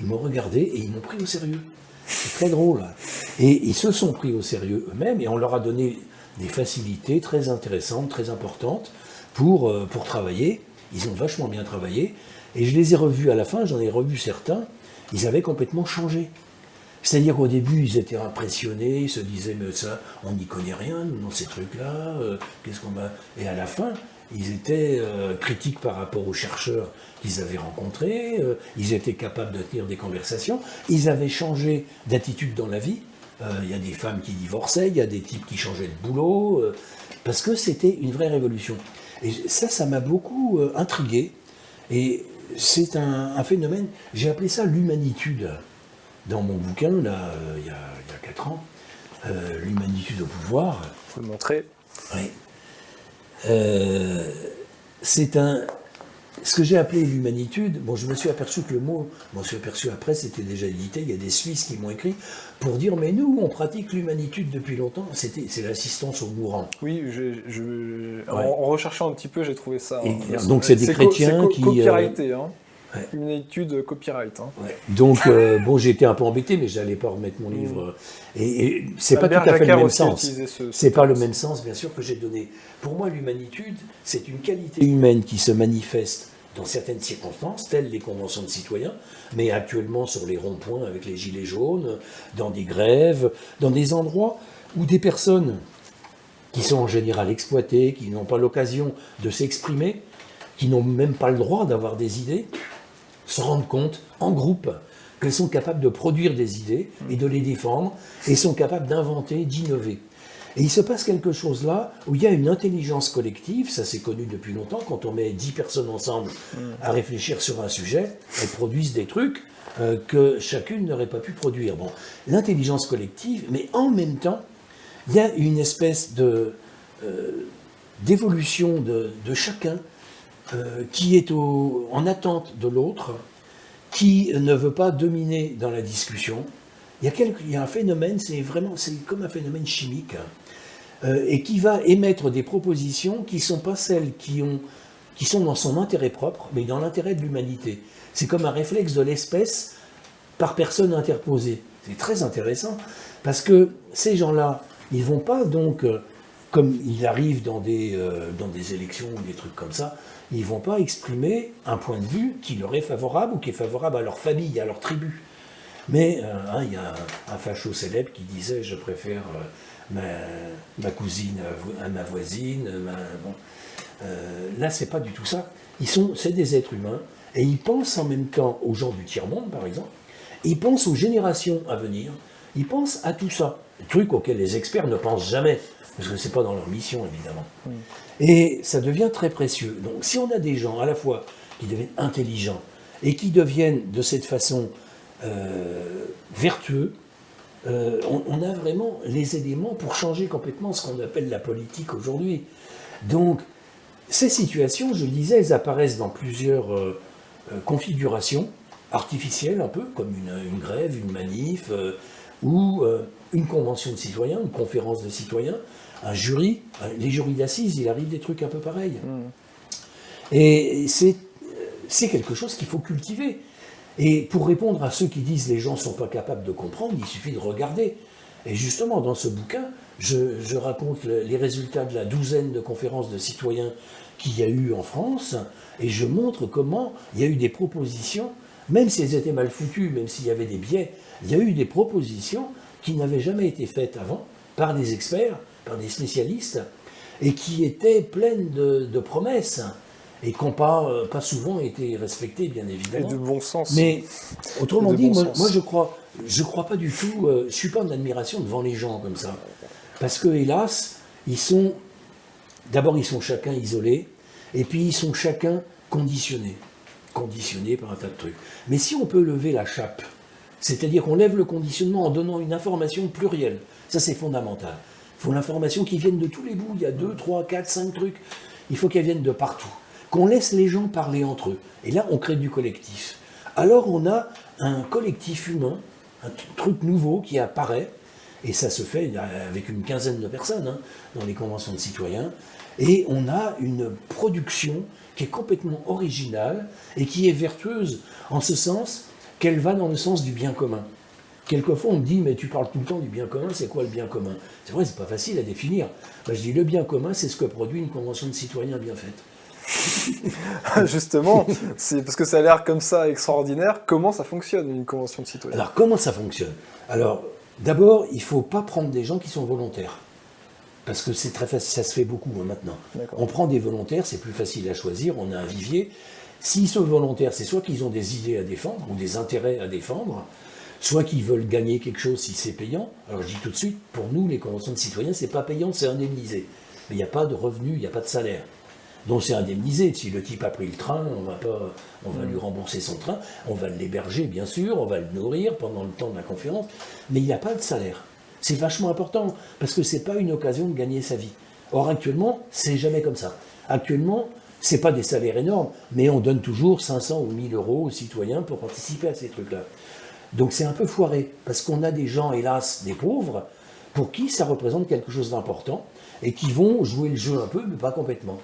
Ils m'ont regardé et ils m'ont pris au sérieux. C'est très drôle. Et ils se sont pris au sérieux eux-mêmes et on leur a donné des facilités très intéressantes, très importantes pour, euh, pour travailler. Ils ont vachement bien travaillé. Et je les ai revus à la fin, j'en ai revu certains, ils avaient complètement changé. C'est-à-dire qu'au début, ils étaient impressionnés, ils se disaient, mais ça, on n'y connaît rien, dans ces trucs-là, euh, qu'est-ce qu'on va... Et à la fin, ils étaient euh, critiques par rapport aux chercheurs qu'ils avaient rencontrés, euh, ils étaient capables de tenir des conversations, ils avaient changé d'attitude dans la vie, il y a des femmes qui divorçaient, il y a des types qui changeaient de boulot, parce que c'était une vraie révolution. Et ça, ça m'a beaucoup intrigué, et c'est un, un phénomène, j'ai appelé ça l'humanitude dans mon bouquin, là, euh, il, y a, il, 4 ans, euh, L'humanitude au pouvoir. Vous le montrer Oui. Euh, c'est un. Ce que j'ai appelé l'humanitude, bon, je me suis aperçu que le mot, je m'en suis aperçu après, c'était déjà édité, il y a des Suisses qui m'ont écrit pour dire, mais nous, on pratique l'humanitude depuis longtemps, c'est l'assistance aux mourants. Oui, je, en, recherchant un petit peu, j'ai trouvé ça. donc c'est des chrétiens qui... Copyrighté, hein. Une étude copyright. Hein. Donc, euh, bon, été un peu embêté, mais j'allais pas remettre mon livre. Mm. Et, c'est pas tout à fait le même sens. C'est pas le même sens, bien sûr, que j'ai donné. Pour moi, l'humanitude, c'est une qualité humaine qui se manifeste dans certaines circonstances, telles les conventions de citoyens, mais actuellement sur les ronds-points avec les gilets jaunes, dans des grèves, dans des endroits où des personnes qui sont en général exploitées, qui n'ont pas l'occasion de s'exprimer, qui n'ont même pas le droit d'avoir des idées, se rendent compte, en groupe, qu'elles sont capables de produire des idées et de les défendre, et sont capables d'inventer, d'innover. Et il se passe quelque chose là où il y a une intelligence collective, ça c'est connu depuis longtemps, quand on met 10 personnes ensemble à réfléchir sur un sujet, elles produisent des trucs euh, que chacune n'aurait pas pu produire. Bon, l'intelligence collective, mais en même temps, il y a une espèce de euh, d'évolution de, chacun euh, qui est en attente de l'autre, qui ne veut pas dominer dans la discussion. Il y a, un phénomène, c'est vraiment, comme un phénomène chimique. Euh, et qui va émettre des propositions qui ne sont pas celles qui, qui sont dans son intérêt propre, mais dans l'intérêt de l'humanité. C'est comme un réflexe de l'espèce par personne interposée. C'est très intéressant, parce que ces gens-là, ils ne vont pas donc, euh, comme il arrive dans des, euh, dans des élections ou des trucs comme ça, ils ne vont pas exprimer un point de vue qui leur est favorable ou qui est favorable à leur famille, à leur tribu. Mais hein, il y a un, facho célèbre qui disait « je préfère ma, cousine à ma voisine. Ma, bon. euh, là, c'est pas du tout ça. Ils c'est des êtres humains et ils pensent en même temps aux gens du tiers-monde, par exemple. Ils pensent aux générations à venir. Ils pensent à tout ça. Truc auquel les experts ne pensent jamais, parce que c'est pas dans leur mission, évidemment. Et ça devient très précieux. Donc, si on a des gens à la fois qui deviennent intelligents et qui deviennent de cette façon euh, vertueux, euh, on, a vraiment les éléments pour changer complètement ce qu'on appelle la politique aujourd'hui. Donc, ces situations, je le disais, elles apparaissent dans plusieurs euh, euh, configurations artificielles, un peu, comme une, grève, une manif, ou une convention de citoyens, une conférence de citoyens, un jury, les jurys d'assises, il arrive des trucs un peu pareils. Mmh. Et c'est quelque chose qu'il faut cultiver. Et pour répondre à ceux qui disent les gens ne sont pas capables de comprendre, il suffit de regarder. Et justement, dans ce bouquin, je, raconte les résultats de la douzaine de conférences de citoyens qu'il y a eu en France, et je montre comment il y a eu des propositions, même si elles étaient mal foutues, même s'il y avait des biais, il y a eu des propositions qui n'avaient jamais été faites avant par des experts, par des spécialistes, et qui étaient pleines de promesses et qui n'ont pas, euh, pas souvent été respectés, bien évidemment. Et de bon sens. Mais autrement dit, moi, je crois, je crois pas du tout, euh, je suis pas en admiration devant les gens comme ça. Parce que, hélas, ils sont, d'abord, ils sont chacun isolés, et puis ils sont chacun conditionnés. Conditionnés par un tas de trucs. Mais si on peut lever la chape, c'est-à-dire qu'on lève le conditionnement en donnant une information plurielle, ça c'est fondamental. Il faut l'information qui vienne de tous les bouts, il y a deux, trois, quatre, cinq trucs, il faut qu'elle vienne de partout qu'on laisse les gens parler entre eux. Et là, on crée du collectif. Alors on a un collectif humain, un truc nouveau qui apparaît, et ça se fait avec une quinzaine de personnes hein, dans les conventions de citoyens, et on a une production qui est complètement originale et qui est vertueuse en ce sens qu'elle va dans le sens du bien commun. Quelquefois, on me dit, mais tu parles tout le temps du bien commun, c'est quoi le bien commun? C'est vrai, c'est pas facile à définir. je dis, le bien commun, c'est ce que produit une convention de citoyens bien faite. Justement, c'est parce que ça a l'air comme ça extraordinaire. Comment ça fonctionne une convention de citoyens? Alors comment ça fonctionne? Alors d'abord, il ne faut pas prendre des gens qui sont volontaires. Parce que c'est très facile, ça se fait beaucoup hein, maintenant. On prend des volontaires, c'est plus facile à choisir, on a un vivier. S'ils sont volontaires, c'est soit qu'ils ont des idées à défendre ou des intérêts à défendre, soit qu'ils veulent gagner quelque chose si c'est payant. Alors je dis tout de suite, pour nous, les conventions de citoyens, c'est pas payant, c'est indemnisé. Mais il n'y a pas de revenus, il n'y a pas de salaire dont c'est indemnisé. Si le type a pris le train, on va, pas, on va lui rembourser son train, on va l'héberger bien sûr, on va le nourrir pendant le temps de la conférence, mais il n'y a pas de salaire. C'est vachement important, parce que ce n'est pas une occasion de gagner sa vie. Or actuellement, c'est jamais comme ça. Actuellement, ce pas des salaires énormes, mais on donne toujours 500 ou 1000 euros aux citoyens pour participer à ces trucs-là. Donc c'est un peu foiré, parce qu'on a des gens, hélas, des pauvres, pour qui ça représente quelque chose d'important, et qui vont jouer le jeu un peu, mais pas complètement.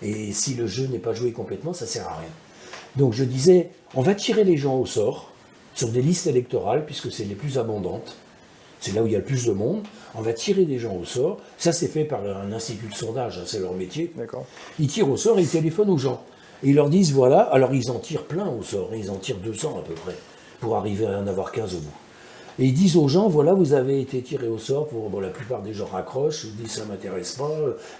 Et si le jeu n'est pas joué complètement, ça ne sert à rien. Donc je disais, on va tirer les gens au sort sur des listes électorales, puisque c'est les plus abondantes. C'est là où il y a le plus de monde. On va tirer des gens au sort. Ça, c'est fait par un institut de sondage, hein, c'est leur métier. Ils tirent au sort et ils téléphonent aux gens. Et ils leur disent, voilà, alors ils en tirent plein au sort, ils en tirent 200 à peu près, pour arriver à en avoir 15 au bout. Et ils disent aux gens, voilà, vous avez été tiré au sort, pour bon, la plupart des gens raccrochent, ils disent, ça m'intéresse pas,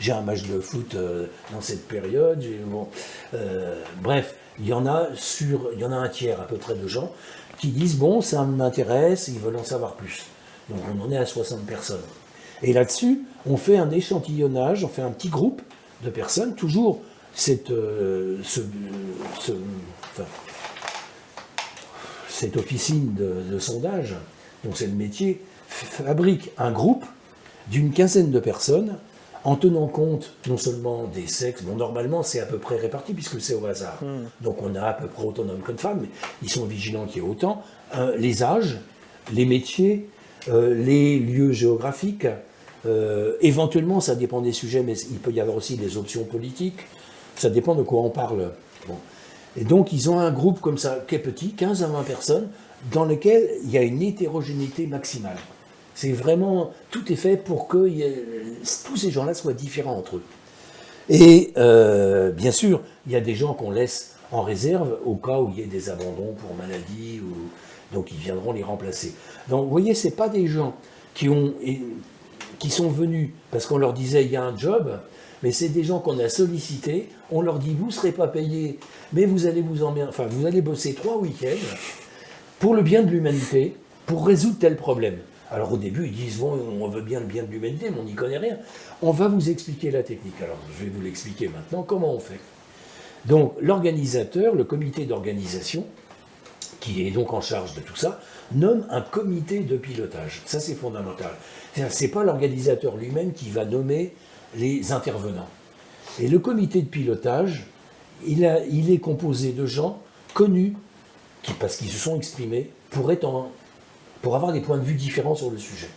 j'ai un match de foot euh, dans cette période, bon, euh, bref, il y en a sur, il y en a un tiers à peu près de gens qui disent, bon, ça m'intéresse, ils veulent en savoir plus. Donc on en est à 60 personnes. Et là-dessus, on fait un échantillonnage, on fait un petit groupe de personnes, toujours cette, euh, ce, ce, enfin, cette officine de, de sondage, donc c'est le métier, fabrique un groupe d'une quinzaine de personnes en tenant compte non seulement des sexes, bon normalement c'est à peu près réparti puisque c'est au hasard, donc on a à peu près autant d'hommes que de femmes, mais ils sont vigilants qu'il y ait autant, euh, les âges, les métiers, euh, les lieux géographiques, euh, éventuellement ça dépend des sujets, mais il peut y avoir aussi des options politiques, ça dépend de quoi on parle. Et donc ils ont un groupe comme ça, qui est petit, 15 à 20 personnes, dans lequel il y a une hétérogénéité maximale. C'est vraiment, tout est fait pour que tous ces gens-là soient différents entre eux. Et euh, bien sûr, il y a des gens qu'on laisse en réserve au cas où il y ait des abandons pour maladie, ou, donc ils viendront les remplacer. Donc vous voyez, ce pas des gens qui, ont, qui sont venus parce qu'on leur disait il y a un job, mais c'est des gens qu'on a sollicités, on leur dit vous ne serez pas payés, mais vous allez vous emmerder, enfin vous allez bosser trois week-ends pour le bien de l'humanité, pour résoudre tel problème. Alors au début, ils disent, bon, on veut bien le bien de l'humanité, mais on n'y connaît rien. On va vous expliquer la technique. Alors je vais vous l'expliquer maintenant, comment on fait. Donc l'organisateur, le comité d'organisation, qui est donc en charge de tout ça, nomme un comité de pilotage. Ça c'est fondamental. Ce n'est pas l'organisateur lui-même qui va nommer les intervenants. Et le comité de pilotage, il, a, il est composé de gens connus, qui, parce qu'ils se sont exprimés, pour être en, pour avoir des points de vue différents sur le sujet.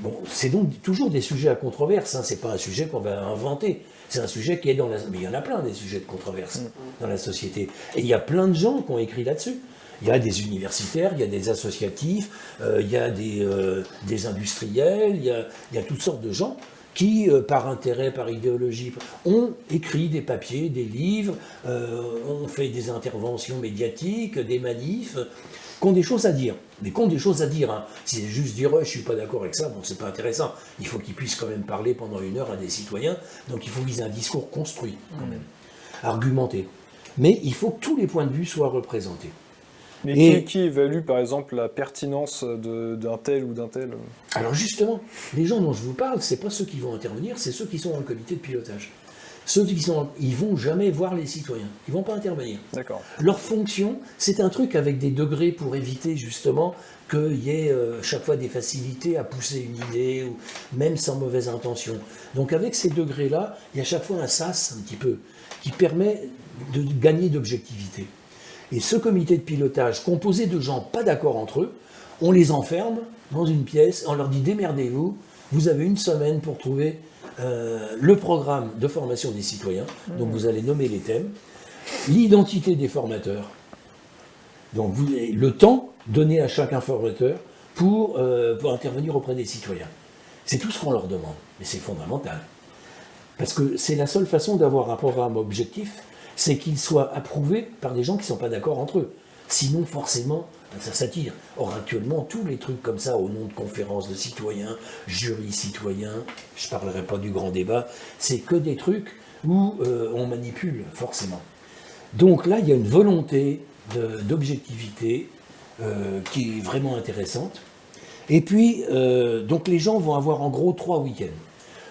Bon, c'est donc toujours des sujets à controverse, hein. c'est pas un sujet qu'on va inventer, c'est un sujet qui est dans la... Mais il y en a plein des sujets de controverse mm. dans la société. Et il y a plein de gens qui ont écrit là-dessus. Il y a des universitaires, il y a des associatifs, euh, il y a des, euh, des industriels, il y a, il y a, toutes sortes de gens qui, euh, par intérêt, par idéologie, ont écrit des papiers, des livres, ont fait des interventions médiatiques, des manifs, qui ont des choses à dire. Mais qui ont des choses à dire. Hein. Si c'est juste dire je je suis pas d'accord avec ça, bon, c'est pas intéressant. Il faut qu'ils puissent quand même parler pendant une heure à des citoyens. Donc il faut qu'ils aient un discours construit, quand même, argumenté. Mais il faut que tous les points de vue soient représentés. Mais qui, évalue par exemple la pertinence d'un tel ou d'un tel Alors justement, les gens dont je vous parle, c'est pas ceux qui vont intervenir, c'est ceux qui sont dans le comité de pilotage. Ceux qui sont, ils vont jamais voir les citoyens, ils vont pas intervenir. D'accord. Leur fonction, c'est un truc avec des degrés pour éviter justement qu'il y ait euh, chaque fois des facilités à pousser une idée, ou même sans mauvaise intention. Donc avec ces degrés-là, il y a chaque fois un sas un petit peu, qui permet de gagner d'objectivité. Et ce comité de pilotage, composé de gens pas d'accord entre eux, on les enferme dans une pièce, on leur dit démerdez-vous, vous avez une semaine pour trouver euh, le programme de formation des citoyens, donc vous allez nommer les thèmes, l'identité des formateurs, donc le temps donné à chaque formateur pour, euh, pour intervenir auprès des citoyens. C'est tout ce qu'on leur demande, mais c'est fondamental. Parce que c'est la seule façon d'avoir un programme objectif, c'est qu'il soit approuvé par des gens qui ne sont pas d'accord entre eux. Sinon, forcément, ça s'attire. Or, actuellement, tous les trucs comme ça, au nom de conférences de citoyens, jurys citoyens, je ne parlerai pas du grand débat, c'est que des trucs où euh, on manipule, forcément. Donc là, il y a une volonté d'objectivité euh, qui est vraiment intéressante. Et puis, euh, donc les gens vont avoir en gros trois week-ends.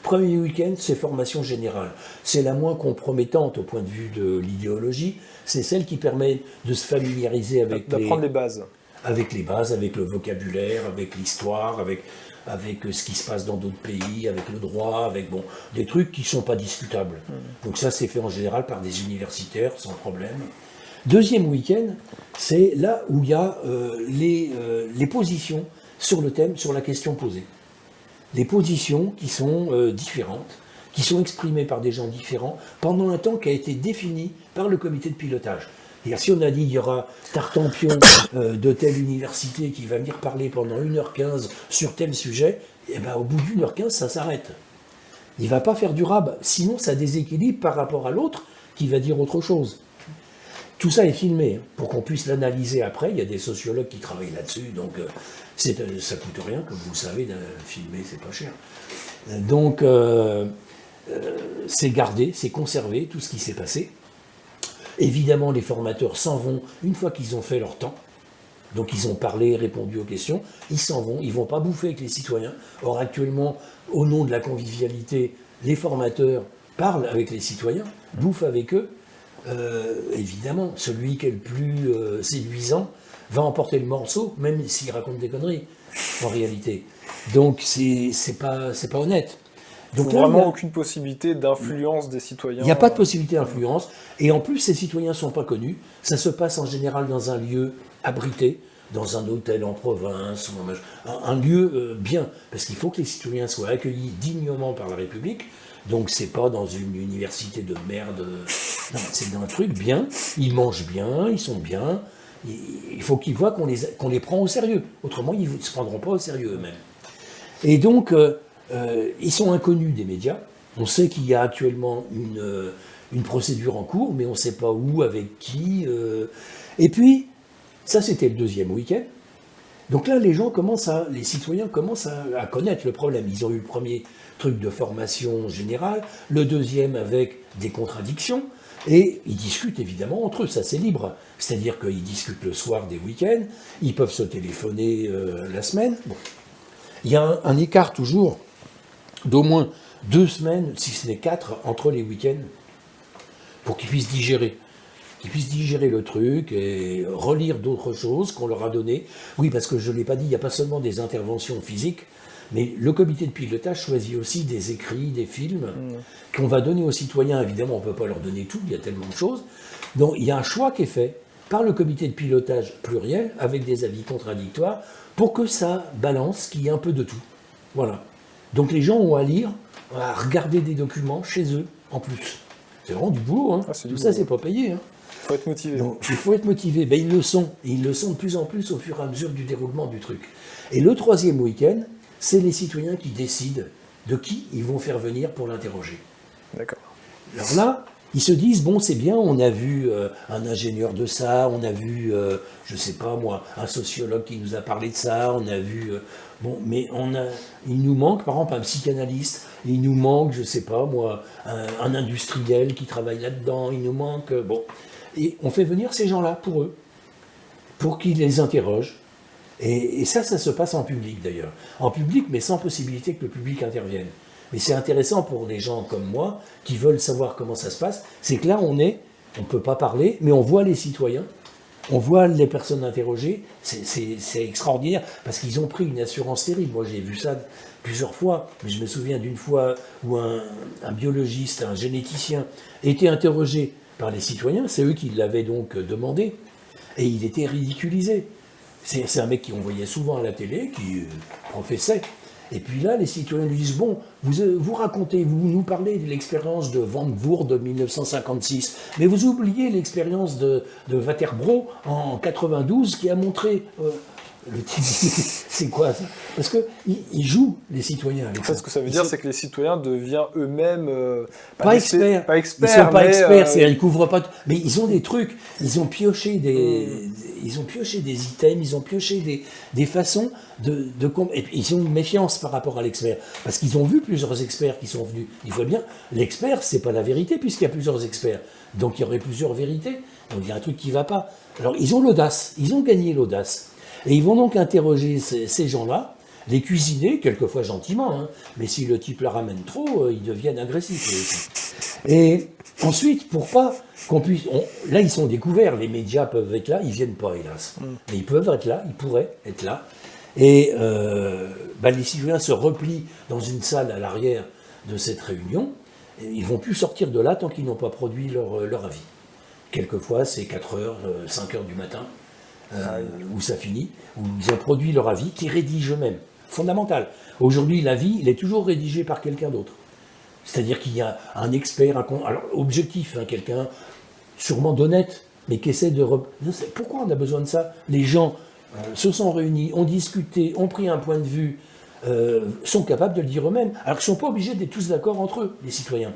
Premier week-end, c'est formation générale. C'est la moins compromettante au point de vue de l'idéologie. C'est celle qui permet de se familiariser avec D'apprendre les... bases. Avec les bases, avec le vocabulaire, avec l'histoire, avec, avec ce qui se passe dans d'autres pays, avec le droit, avec bon, des trucs qui ne sont pas discutables. Hmm. Donc ça, c'est fait en général par des universitaires, sans problème. Deuxième week-end, c'est là où il y a euh, les, euh, les positions sur le thème, sur la question posée des positions qui sont euh, différentes, qui sont exprimées par des gens différents, pendant un temps qui a été défini par le comité de pilotage. Et si on a dit il y aura Tartampion euh, de telle université qui va venir parler pendant 1h15 sur tel sujet, et eh ben au bout d'une heure 15, ça s'arrête. Il ne va pas faire durable, sinon ça déséquilibre par rapport à l'autre qui va dire autre chose. Tout ça est filmé hein, pour qu'on puisse l'analyser après. Il y a des sociologues qui travaillent là-dessus, donc euh, euh, ça coûte rien, comme vous le savez, filmer, c'est pas cher. Donc c'est gardé, c'est conservé, tout ce qui s'est passé. Évidemment, les formateurs s'en vont une fois qu'ils ont fait leur temps. Donc ils ont parlé, répondu aux questions, ils s'en vont, ils ne vont pas bouffer avec les citoyens. Or actuellement, au nom de la convivialité, les formateurs parlent avec les citoyens, bouffent avec eux. Euh, évidemment, celui qui est le plus euh, séduisant va emporter le morceau, même s'il raconte des conneries, en réalité. Donc c'est pas, pas honnête. Donc là, vraiment aucune possibilité d'influence des citoyens. Il n'y a pas de possibilité d'influence. Et en plus, ces citoyens ne sont pas connus. Ça se passe en général dans un lieu abrité, dans un hôtel en province, un, lieu euh, bien. Parce qu'il faut que les citoyens soient accueillis dignement par la République. Donc c'est pas dans une université de merde. Non, c'est dans un truc bien. Ils mangent bien, ils sont bien. Il faut qu'ils voient qu'on les, prend au sérieux. Autrement, ils ne se prendront pas au sérieux eux-mêmes. Et donc, euh, euh, ils sont inconnus des médias. On sait qu'il y a actuellement une, euh, procédure en cours, mais on ne sait pas où, avec qui. Et puis, ça c'était le deuxième week-end. Donc là, les gens commencent à, les citoyens commencent à, connaître le problème. Ils ont eu le premier truc de formation générale, le deuxième avec des contradictions, et ils discutent évidemment entre eux, ça c'est libre. C'est-à-dire qu'ils discutent le soir des week-ends, ils peuvent se téléphoner la semaine. Il y a un écart toujours d'au moins deux semaines, si ce n'est quatre, entre les week-ends, pour qu'ils puissent digérer. Qu'ils puissent digérer le truc et relire d'autres choses qu'on leur a données. Oui, parce que je ne l'ai pas dit, il n'y a pas seulement des interventions physiques, mais le comité de pilotage choisit aussi des écrits, des films mmh. qu'on va donner aux citoyens. Évidemment, on ne peut pas leur donner tout, il y a tellement de choses. Donc il y a un choix qui est fait par le comité de pilotage pluriel, avec des avis contradictoires, pour que ça balance, qu'il y ait un peu de tout. Voilà. Donc les gens ont à lire, à regarder des documents chez eux, en plus. C'est vraiment du boulot, hein. Ah, tout ça, c'est pas payé. Hein. Il faut être motivé. il faut être motivé. Ben, ils le sont. Et ils le sont de plus en plus au fur et à mesure du déroulement du truc. Et le troisième week-end, c'est les citoyens qui décident de qui ils vont faire venir pour l'interroger. D'accord. Alors là, ils se disent, bon, c'est bien, on a vu euh, un ingénieur de ça, on a vu, euh, je sais pas moi, un sociologue qui nous a parlé de ça, on a vu euh, Bon, mais on a, il nous manque, par exemple, un psychanalyste, il nous manque, je sais pas moi, un, industriel qui travaille là-dedans, il nous manque, bon. Et on fait venir ces gens-là pour eux, pour qu'ils les interrogent. Et, ça, ça se passe en public d'ailleurs. En public, mais sans possibilité que le public intervienne. Mais c'est intéressant pour des gens comme moi, qui veulent savoir comment ça se passe, c'est que là, on est, on ne peut pas parler, mais on voit les citoyens, on voit les personnes interrogées, c'est extraordinaire, parce qu'ils ont pris une assurance terrible. Moi, j'ai vu ça plusieurs fois, mais je me souviens d'une fois où un, biologiste, un généticien, était interrogé par les citoyens, c'est eux qui l'avaient donc demandé, et il était ridiculisé. C'est un mec qui on voyait souvent à la télé, qui euh, professait, et puis là, les citoyens lui disent, bon, vous, euh, vous racontez, vous nous parlez de l'expérience de Van Voort de 1956, mais vous oubliez l'expérience de, de en 92 qui a montré euh, le type, c'est quoi ça? Parce qu'ils ils jouent, les citoyens, avec ça. Ce que ça veut dire, c'est que les citoyens deviennent eux-mêmes... Euh, pas, experts. Pas experts. Ils sont pas experts, euh, ils couvrent pas... Mais ils ont des trucs, ils ont pioché des... Hmm. Ils ont pioché des items, ils ont pioché des, des façons de... de et ils ont une méfiance par rapport à l'expert. Parce qu'ils ont vu plusieurs experts qui sont venus. Il faut bien, l'expert, c'est pas la vérité, puisqu'il y a plusieurs experts. Donc il y aurait plusieurs vérités. Donc il y a un truc qui va pas. Alors ils ont l'audace, ils ont gagné l'audace. Et ils vont donc interroger ces, gens-là, les cuisiner, quelquefois gentiment, hein. mais si le type la ramène trop, euh, ils deviennent agressifs. Et ensuite, pour pas qu'on puisse... là, ils sont découverts, les médias peuvent être là, ils viennent pas, hélas. Mm. Mais ils peuvent être là, ils pourraient être là. Et euh, bah, les citoyens se replient dans une salle à l'arrière de cette réunion, et ils vont plus sortir de là tant qu'ils n'ont pas produit leur, leur avis. Quelquefois, c'est 4 heures, 5 euh, heures du matin. Euh, où ça finit, où ils ont produit leur avis, qui rédigent eux-mêmes. Fondamental. Aujourd'hui, l'avis, il est toujours rédigé par quelqu'un d'autre. C'est-à-dire qu'il y a un expert, un, objectif, hein, quelqu'un sûrement d'honnête, mais qui essaient de... Pourquoi on a besoin de ça? Les gens euh, se sont réunis, ont discuté, ont pris un point de vue, euh, sont capables de le dire eux-mêmes, alors qu'ils ne sont pas obligés d'être tous d'accord entre eux, les citoyens.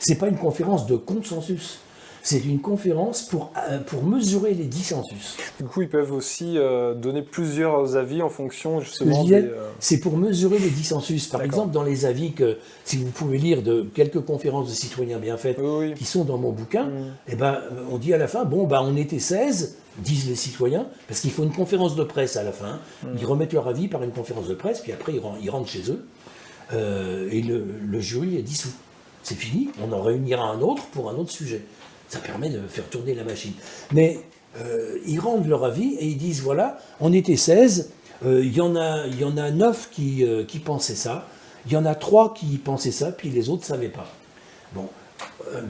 Ce n'est pas une conférence de consensus. C'est une conférence pour, euh, pour mesurer les dissensus. Du coup, ils peuvent aussi euh, donner plusieurs avis en fonction justement des... Euh, c'est pour mesurer les dissensus. Par exemple, dans les avis que, si vous pouvez lire de quelques conférences de citoyens bien faites qui sont dans mon bouquin, mm. eh ben, on dit à la fin, bon, bah, on était 16, disent les citoyens, parce qu'il faut une conférence de presse à la fin. Mm. Ils remettent leur avis par une conférence de presse, puis après ils rentrent chez eux, et le, le jury est dissous. C'est fini, on en réunira un autre pour un autre sujet. Ça permet de faire tourner la machine. Mais euh, ils rendent leur avis et ils disent, voilà, on était 16, euh, il y, en a, y en a 9 qui, euh, qui pensaient ça, il y en a 3 qui pensaient ça, puis les autres ne savaient pas. Bon,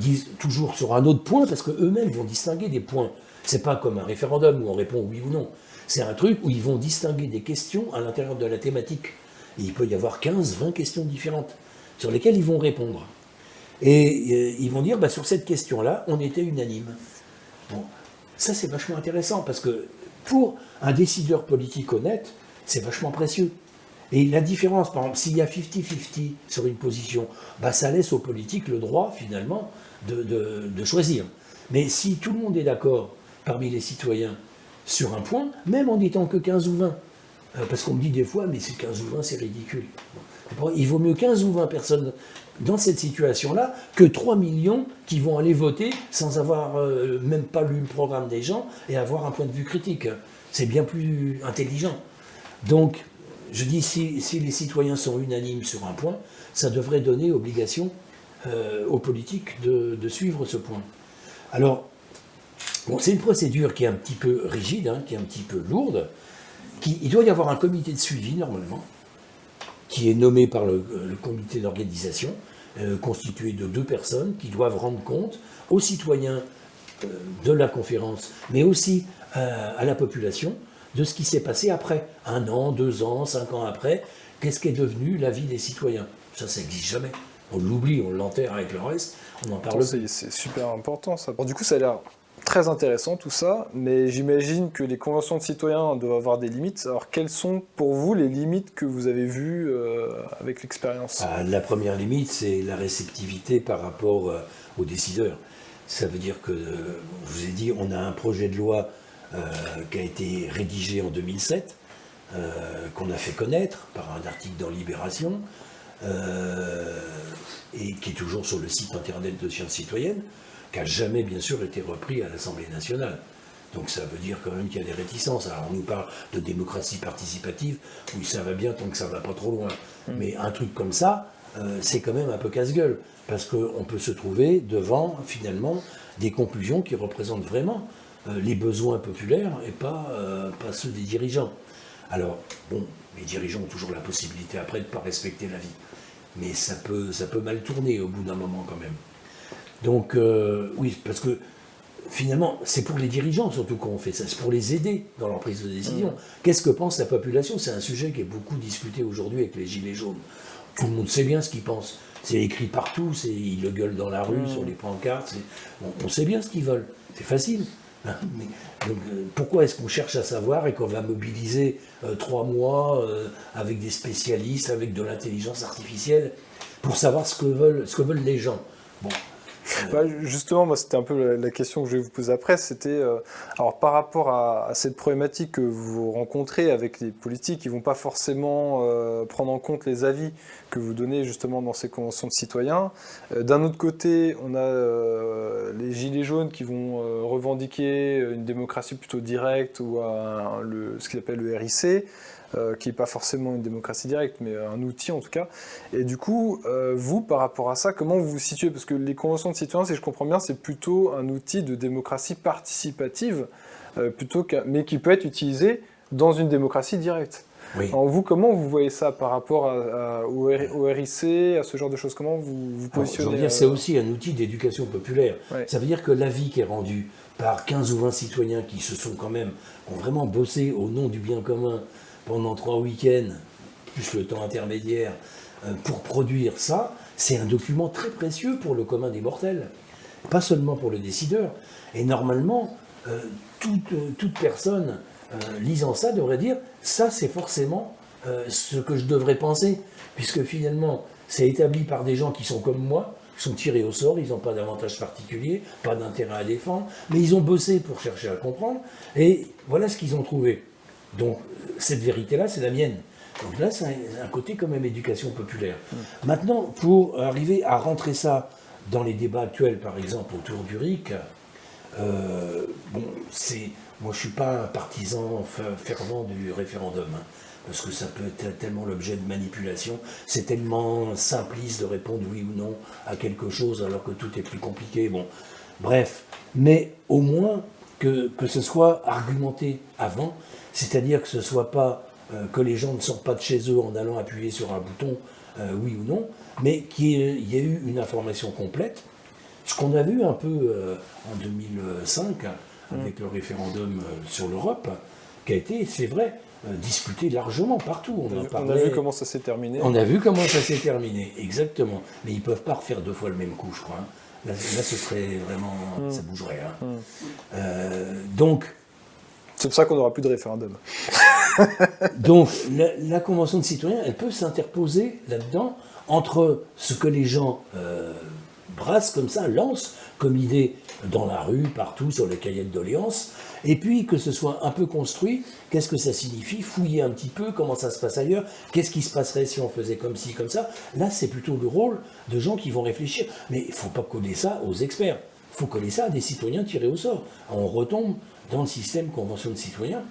disent toujours sur un autre point, parce qu'eux-mêmes vont distinguer des points. C'est pas comme un référendum où on répond oui ou non. C'est un truc où ils vont distinguer des questions à l'intérieur de la thématique. Il peut y avoir 15, 20 questions différentes sur lesquelles ils vont répondre. Et euh, ils vont dire, bah, sur cette question-là, on était unanime. Bon, ça c'est vachement intéressant, parce que pour un décideur politique honnête, c'est vachement précieux. Et la différence, par exemple, s'il y a 50-50 sur une position, bah, ça laisse aux politiques le droit, finalement, de, choisir. Mais si tout le monde est d'accord, parmi les citoyens, sur un point, même en n'étant que 15 ou 20, euh, parce qu'on me dit des fois, mais c'est 15 ou 20, c'est ridicule. Il vaut mieux 15 ou 20 personnes dans cette situation-là que 3 millions qui vont aller voter sans avoir euh, même pas lu le programme des gens et avoir un point de vue critique. C'est bien plus intelligent. Donc, je dis, si, les citoyens sont unanimes sur un point, ça devrait donner obligation euh, aux politiques de, suivre ce point. Alors, bon, c'est une procédure qui est un petit peu rigide, hein, qui est un petit peu lourde. Il doit y avoir un comité de suivi, normalement, qui est nommé par le, comité d'organisation, euh, constitué de deux personnes qui doivent rendre compte aux citoyens euh, de la conférence, mais aussi euh, à la population, de ce qui s'est passé après, un an, deux ans, cinq ans après, qu'est-ce qu'est devenu la vie des citoyens? Ça, ça n'existe jamais. On l'oublie, on l'enterre avec le reste, on en parle. C'est super important ça. du coup, ça a l'air très intéressant tout ça, mais j'imagine que les conventions de citoyens doivent avoir des limites. Alors quelles sont pour vous les limites que vous avez vues euh, avec l'expérience? Ah, La première limite, c'est la réceptivité par rapport euh, aux décideurs. Ça veut dire que, euh, je vous ai dit, on a un projet de loi qui a été rédigé en 2007, qu'on a fait connaître par un article dans Libération, et qui est toujours sur le site internet de Sciences Citoyennes qui n'a jamais, bien sûr, été repris à l'Assemblée nationale. Donc ça veut dire quand même qu'il y a des réticences. Alors on nous parle de démocratie participative, oui ça va bien tant que ça va pas trop loin. Mm. Mais un truc comme ça, euh, c'est quand même un peu casse-gueule, parce qu'on peut se trouver devant finalement des conclusions qui représentent vraiment euh, les besoins populaires et pas, euh, pas ceux des dirigeants. Alors, bon, les dirigeants ont toujours la possibilité après de ne pas respecter la vie. Mais ça peut, ça peut mal tourner au bout d'un moment quand même. Donc, euh, oui, parce que finalement, c'est pour les dirigeants surtout qu'on fait ça, c'est pour les aider dans leur prise de décision. Mmh. Qu'est-ce que pense la population? C'est un sujet qui est beaucoup discuté aujourd'hui avec les Gilets jaunes. Tout le monde sait bien ce qu'ils pensent. C'est écrit partout, ils le gueulent dans la rue, mmh. sur les pancartes. On, sait bien ce qu'ils veulent. C'est facile. Hein. donc, euh, pourquoi est-ce qu'on cherche à savoir et qu'on va mobiliser euh, trois mois avec des spécialistes, avec de l'intelligence artificielle, pour savoir ce que veulent, ce que veulent les gens? Bon, bah, justement, c'était un peu la, question que je vais vous poser après. C'était, euh, par rapport à, cette problématique que vous rencontrez avec les politiques, qui vont pas forcément euh, prendre en compte les avis que vous donnez justement dans ces conventions de citoyens. Euh, d'un autre côté, on a les gilets jaunes qui vont revendiquer une démocratie plutôt directe ou ce qu'ils appellent le RIC. Euh, qui n'est pas forcément une démocratie directe, mais un outil en tout cas. Et du coup, euh, vous, par rapport à ça, comment vous vous situez? Parce que les conventions de citoyens, si je comprends bien, c'est plutôt un outil de démocratie participative, euh, plutôt mais qui peut être utilisé dans une démocratie directe. Oui. Alors vous, comment vous voyez ça par rapport au, RIC, à ce genre de choses? Comment vous vous positionnez C'est aussi un outil d'éducation populaire. Ça veut dire que l'avis qui est rendu par 15 ou 20 citoyens qui se sont quand même, ont vraiment bossé au nom du bien commun, pendant trois week-ends, plus le temps intermédiaire, euh, pour produire ça, c'est un document très précieux pour le commun des mortels. Pas seulement pour le décideur. Et normalement, toute, toute, personne lisant ça devrait dire ça c'est forcément ce que je devrais penser, puisque finalement c'est établi par des gens qui sont comme moi, qui sont tirés au sort, ils n'ont pas d'avantage particulier, pas d'intérêt à défendre, mais ils ont bossé pour chercher à comprendre, et voilà ce qu'ils ont trouvé. Donc cette vérité-là, c'est la mienne. Donc là, c'est un, côté quand même éducation populaire. Mm. Maintenant, pour arriver à rentrer ça dans les débats actuels, par exemple, autour du RIC, euh, bon, c'est, moi je suis pas un partisan fervent du référendum. Hein parce que ça peut être tellement l'objet de manipulation, c'est tellement simpliste de répondre oui ou non à quelque chose alors que tout est plus compliqué. Bon, bref, mais au moins que, que ce soit argumenté avant, c'est-à-dire que ce soit pas euh, que les gens ne sortent pas de chez eux en allant appuyer sur un bouton euh, oui ou non, mais qu'il y, ait eu une information complète. Ce qu'on a vu un peu euh, en 2005 avec le référendum sur l'Europe, qui a été, c'est vrai, discuté largement partout. On, a vu comment ça s'est terminé. On a vu comment ça s'est terminé, exactement. Mais ils ne peuvent pas refaire deux fois le même coup, je crois. Hein. Là, ce serait vraiment... Hmm. Ça bougerait. Hein. Euh, donc... C'est pour ça qu'on n'aura plus de référendum. donc, la, Convention de citoyens, elle peut s'interposer là-dedans entre ce que les gens euh, brassent comme ça, lancent comme idée dans la rue, partout, sur les cahiers de doléances, et puis que ce soit un peu construit, qu'est-ce que ça signifie, fouiller un petit peu comment ça se passe ailleurs, qu'est-ce qui se passerait si on faisait comme ci, comme ça. Là, c'est plutôt le rôle de gens qui vont réfléchir. Mais il ne faut pas coller ça aux experts, il faut coller ça à des citoyens tirés au sort. On retombe dans le système convention de citoyens,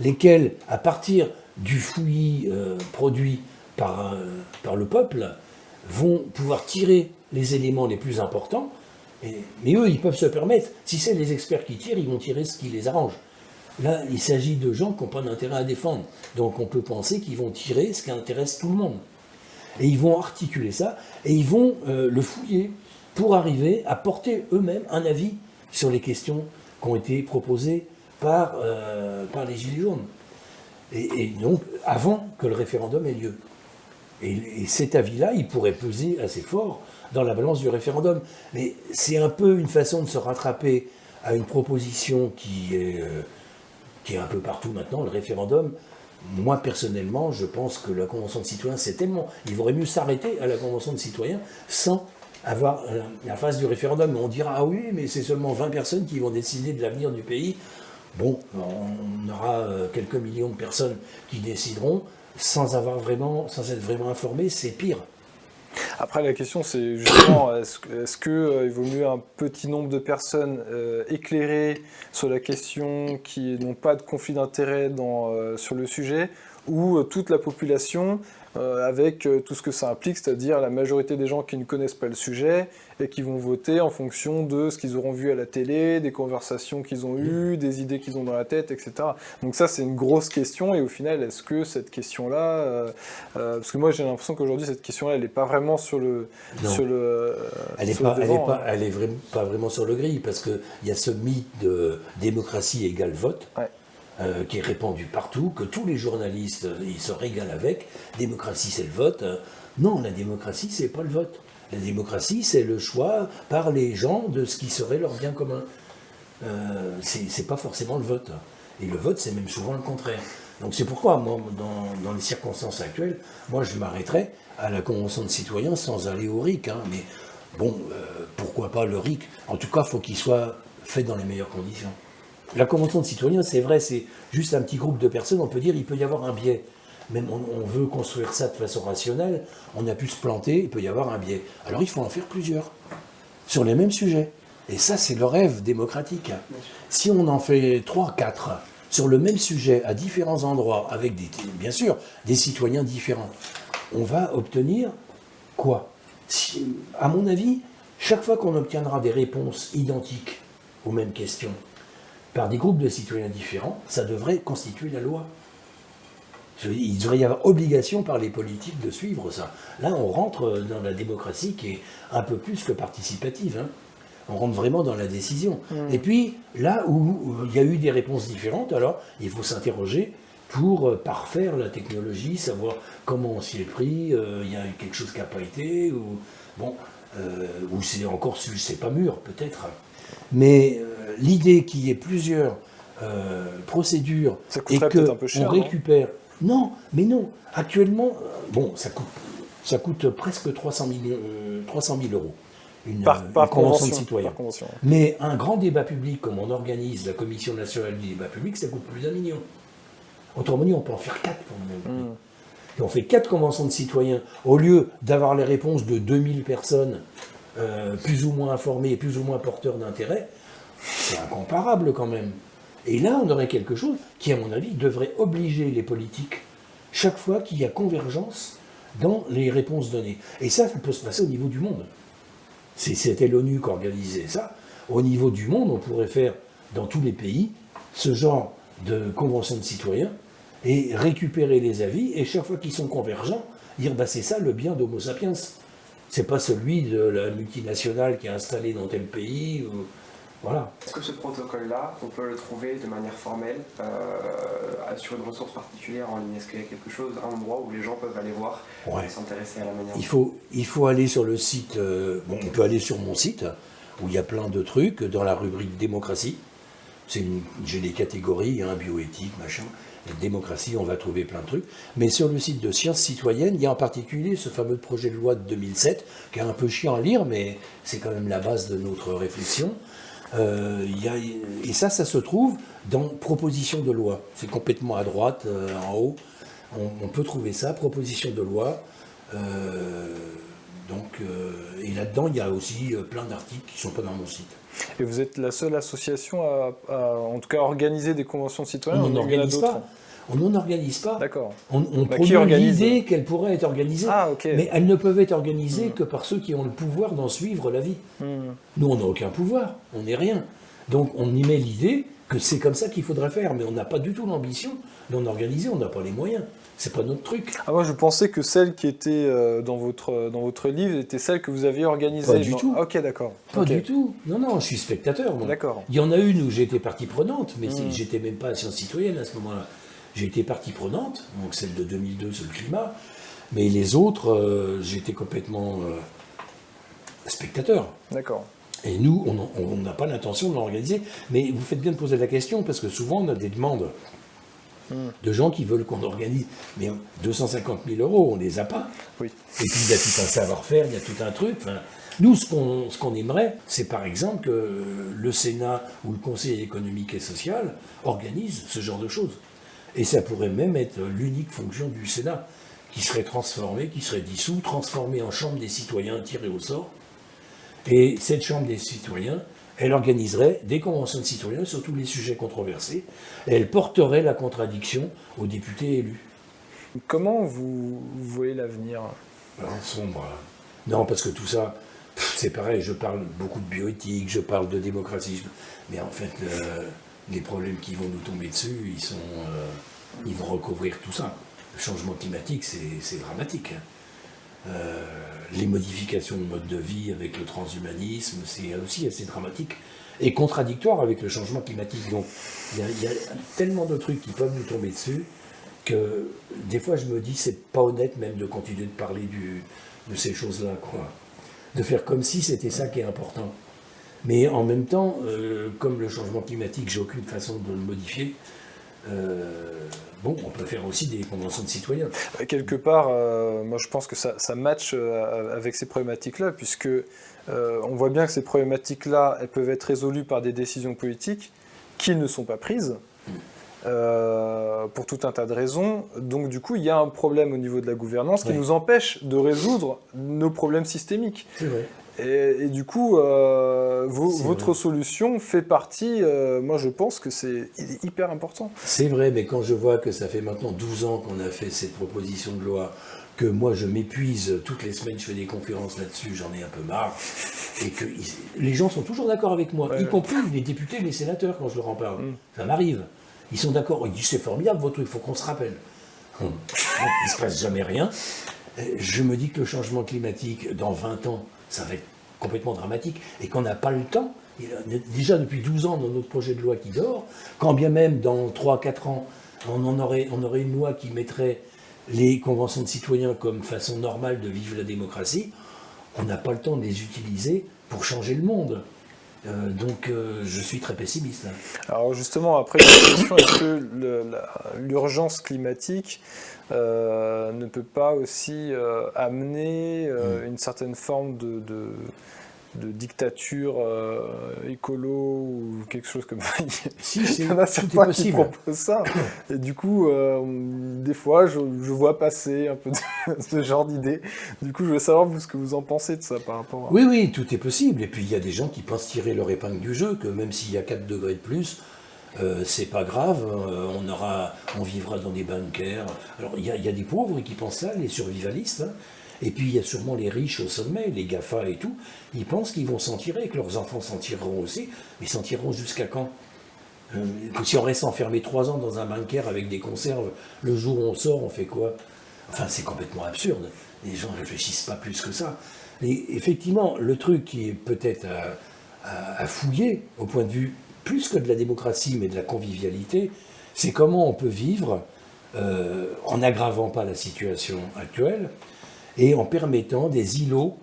lesquels, à partir du fouillis euh, produit par, euh, par le peuple, vont pouvoir tirer les éléments les plus importants mais eux, ils peuvent se permettre, si c'est les experts qui tirent, ils vont tirer ce qui les arrange. Là, il s'agit de gens qui n'ont pas d'intérêt à défendre. Donc on peut penser qu'ils vont tirer ce qui intéresse tout le monde. Et ils vont articuler ça, et ils vont euh, le fouiller pour arriver à porter eux-mêmes un avis sur les questions qui ont été proposées par, euh, par les Gilets jaunes. Et, donc, avant que le référendum ait lieu. et cet avis-là, il pourrait peser assez fort dans la balance du référendum. Mais c'est un peu une façon de se rattraper à une proposition qui est, euh, qui est un peu partout maintenant, le référendum. Moi, personnellement, je pense que la Convention de citoyens, c'est tellement... Il vaudrait mieux s'arrêter à la Convention de citoyens sans avoir la phase du référendum. On dira, ah oui, mais c'est seulement 20 personnes qui vont décider de l'avenir du pays. Bon, on aura euh, quelques millions de personnes qui décideront sans avoir vraiment, sans être vraiment informés, c'est pire. Après, la question, c'est justement, est-ce qu'il euh, vaut mieux un petit nombre de personnes euh, éclairées sur la question qui n'ont pas de conflit d'intérêt sur le sujet, ou toute la population euh, avec euh, tout ce que ça implique, c'est-à-dire la majorité des gens qui ne connaissent pas le sujet et qui vont voter en fonction de ce qu'ils auront vu à la télé, des conversations qu'ils ont eues, des idées qu'ils ont dans la tête, etc. Donc ça, c'est une grosse question, et au final, est-ce que cette question-là... Euh, parce que moi, j'ai l'impression qu'aujourd'hui, cette question-là, elle n'est pas vraiment sur le... Sur le elle n'est pas, elle pas, elle est pas vraiment sur le gris, parce qu'il y a ce mythe de démocratie égale vote. Euh, qui est répandu partout, que tous les journalistes euh, ils se régalent avec. Démocratie, c'est le vote. Euh, non, la démocratie, c'est pas le vote. La démocratie, c'est le choix par les gens de ce qui serait leur bien commun. Euh, c'est pas forcément le vote. Et le vote, c'est même souvent le contraire. Donc c'est pourquoi, moi, dans, les circonstances actuelles, moi, je m'arrêterais à la Convention de citoyens sans aller au RIC. Hein. mais bon, pourquoi pas le RIC? En tout cas, il faut qu'il soit fait dans les meilleures conditions. La Convention de citoyens, c'est vrai, c'est juste un petit groupe de personnes, on peut dire il peut y avoir un biais. Même on, veut construire ça de façon rationnelle, on a pu se planter, il peut y avoir un biais. Alors il faut en faire plusieurs, sur les mêmes sujets. Et ça, c'est le rêve démocratique. Si on en fait trois, quatre, sur le même sujet, à différents endroits, avec des, bien sûr des citoyens différents, on va obtenir quoi? À mon avis, chaque fois qu'on obtiendra des réponses identiques aux mêmes questions, par des groupes de citoyens différents, ça devrait constituer la loi. Il devrait y avoir obligation par les politiques de suivre ça. Là, on rentre dans la démocratie qui est un peu plus que participative. Hein. On rentre vraiment dans la décision. Mmh. Et puis, là où il y a eu des réponses différentes, alors il faut s'interroger pour parfaire la technologie, savoir comment on s'y est pris, il y a quelque chose qui n'a pas été, ou, bon, ou c'est encore, c'est pas mûr, peut-être. Mais l'idée qu'il y ait plusieurs procédures et qu'on récupère... Non, mais non. Actuellement, bon, ça coûte, ça coûte presque 300 000, 300 000 euros une, par, convention, de citoyen. Mais un grand débat public, comme on organise la Commission nationale du débat public, ça coûte plus d'un million. Autrement dit, on peut en faire quatre pour le même hmm. Et on fait quatre conventions de citoyens. Au lieu d'avoir les réponses de 2000 personnes, euh, plus ou moins informées et plus ou moins porteurs d'intérêt, c'est incomparable quand même. Et là, on aurait quelque chose qui, à mon avis, devrait obliger les politiques, chaque fois qu'il y a convergence dans les réponses données. Et ça, ça peut se passer au niveau du monde. C'était l'ONU qui organisait ça. Au niveau du monde, on pourrait faire dans tous les pays ce genre de convention de citoyens et récupérer les avis et chaque fois qu'ils sont convergents, dire bah, c'est ça le bien d'Homo sapiens. C'est pas celui de la multinationale qui est installée dans tel pays. Ou... Voilà. Est-ce que ce protocole-là, on peut le trouver de manière formelle euh, sur une ressource particulière en ligne? Est-ce qu'il y a quelque chose, un endroit où les gens peuvent aller voir et s'intéresser à la manière il faut, il faut aller sur le site, euh, bon, on peut aller sur mon site, où il y a plein de trucs, dans la rubrique démocratie. J'ai des catégories, hein, bioéthique, machin. démocratie, on va trouver plein de trucs. Mais sur le site de Sciences citoyennes, il y a en particulier ce fameux projet de loi de 2007, qui est un peu chiant à lire, mais c'est quand même la base de notre réflexion. Euh, et ça, ça se trouve dans proposition de loi. C'est complètement à droite, euh, en haut. On, peut trouver ça, proposition de loi. Euh, donc, et là-dedans, il y a aussi plein d'articles qui ne sont pas dans mon site. Et vous êtes la seule association à, en tout cas, organiser des conventions de citoyens On n'en organise pas. On n'en organise pas. D'accord. On, on bah, l'idée qu'elles pourraient être organisées, ah, mais elles ne peuvent être organisées hmm. que par ceux qui ont le pouvoir d'en suivre la vie. Hmm. Nous, on n'a aucun pouvoir, on n'est rien. Donc on y met l'idée que c'est comme ça qu'il faudrait faire, mais on n'a pas du tout l'ambition d'en organiser, on n'a pas les moyens. C'est pas notre truc. Ah, moi, je pensais que celle qui était euh, dans, votre, dans votre livre était celle que vous aviez organisée. Pas du tout. ok, d'accord. Pas du tout. Non, non, je suis spectateur. D'accord. Il y en a une où j'étais partie prenante, mais hmm. j'étais même pas science citoyenne à ce moment-là. J'ai été partie prenante, donc celle de 2002 sur le climat, mais les autres, euh, j'étais complètement euh, spectateur. D'accord. Et nous, on n'a pas l'intention de l'organiser. Mais vous faites bien de poser la question, parce que souvent, on a des demandes hmm. de gens qui veulent qu'on organise. Mais 250 000 euros, on ne les a pas. Oui. Et puis, il y a tout un savoir-faire, il y a tout un truc. nous, ce qu'on aimerait, c'est par exemple que le Sénat ou le Conseil économique et social organise ce genre de choses. Et ça pourrait même être l'unique fonction du Sénat, qui serait transformé, qui serait dissous, transformé en chambre des citoyens tirés au sort. Et cette chambre des citoyens, elle organiserait des conventions de citoyens sur tous les sujets controversés, et elle porterait la contradiction aux députés élus. Comment vous, voyez l'avenir? Sombre. Non, parce que tout ça, c'est pareil, je parle beaucoup de bioéthique, je parle de démocratie, mais en fait, les problèmes qui vont nous tomber dessus, euh, ils vont recouvrir tout ça. Le changement climatique, c'est dramatique. Hein. Euh, les modifications de mode de vie avec le transhumanisme, c'est aussi assez dramatique et contradictoire avec le changement climatique. Donc il y, a tellement de trucs qui peuvent nous tomber dessus que des fois je me dis c'est pas honnête même de continuer de parler de ces choses-là, quoi. De faire comme si c'était ça qui est important. Mais en même temps, euh, comme le changement climatique, j'ai aucune façon de le modifier, euh, bon, on peut faire aussi des conventions de citoyens. Quelque part, euh, moi je pense que ça, ça match avec ces problématiques-là, puisque on voit bien que ces problématiques-là, elles peuvent être résolues par des décisions politiques qui ne sont pas prises. pour tout un tas de raisons. Donc du coup, il y a un problème au niveau de la gouvernance qui nous empêche de résoudre nos problèmes systémiques. C'est vrai. Et, du coup, euh, votre solution fait partie, euh, moi je pense que c'est hyper important. C'est vrai, mais quand je vois que ça fait maintenant 12 ans qu'on a fait cette proposition de loi, que moi je m'épuise, toutes les semaines je fais des conférences là-dessus, j'en ai un peu marre, et que les gens sont toujours d'accord avec moi, y compris les députés, les sénateurs quand je leur en parle. Mm. Ça m'arrive. Ils sont d'accord, ils disent c'est formidable votre truc, il faut qu'on se rappelle. Hum. il ne se passe jamais rien. Je me dis que le changement climatique, dans 20 ans, ça va être complètement dramatique, et qu'on n'a pas le temps. Déjà depuis 12 ans dans notre projet de loi qui dort, quand bien même dans 3-4 ans, on, en aurait, on aurait une loi qui mettrait les conventions de citoyens comme façon normale de vivre la démocratie, on n'a pas le temps de les utiliser pour changer le monde. Euh, donc euh, je suis très pessimiste. Alors justement, après la question, est-ce que l'urgence climatique euh, ne peut pas aussi amener mm. une certaine forme de de dictature euh, écolo ou quelque chose comme ça. Si, c'est possible. qui proposent ça. Et du coup, euh, des fois, je, vois passer un peu ce genre d'idées. Du coup, je veux savoir vous, ce que vous en pensez de ça par rapport à... Oui, oui, tout est possible. Et puis, il y a des gens qui pensent tirer leur épingle du jeu, que même s'il y a 4 degrés de plus, euh, c'est pas grave, on, aura, on vivra dans des bunkers. Alors, il y, a, des pauvres qui pensent ça, les survivalistes. Hein. Et puis il y a sûrement les riches au sommet, les GAFA et tout, ils pensent qu'ils vont s'en tirer, que leurs enfants s'en tireront aussi, mais s'en tireront jusqu'à quand? Euh, si on reste enfermé trois ans dans un bunker avec des conserves, le jour où on sort, on fait quoi? Enfin, c'est complètement absurde. Les gens ne réfléchissent pas plus que ça. Et effectivement, le truc qui est peut-être à, fouiller, au point de vue plus que de la démocratie, mais de la convivialité, c'est comment on peut vivre euh, en n'aggravant pas la situation actuelle, et en permettant des îlots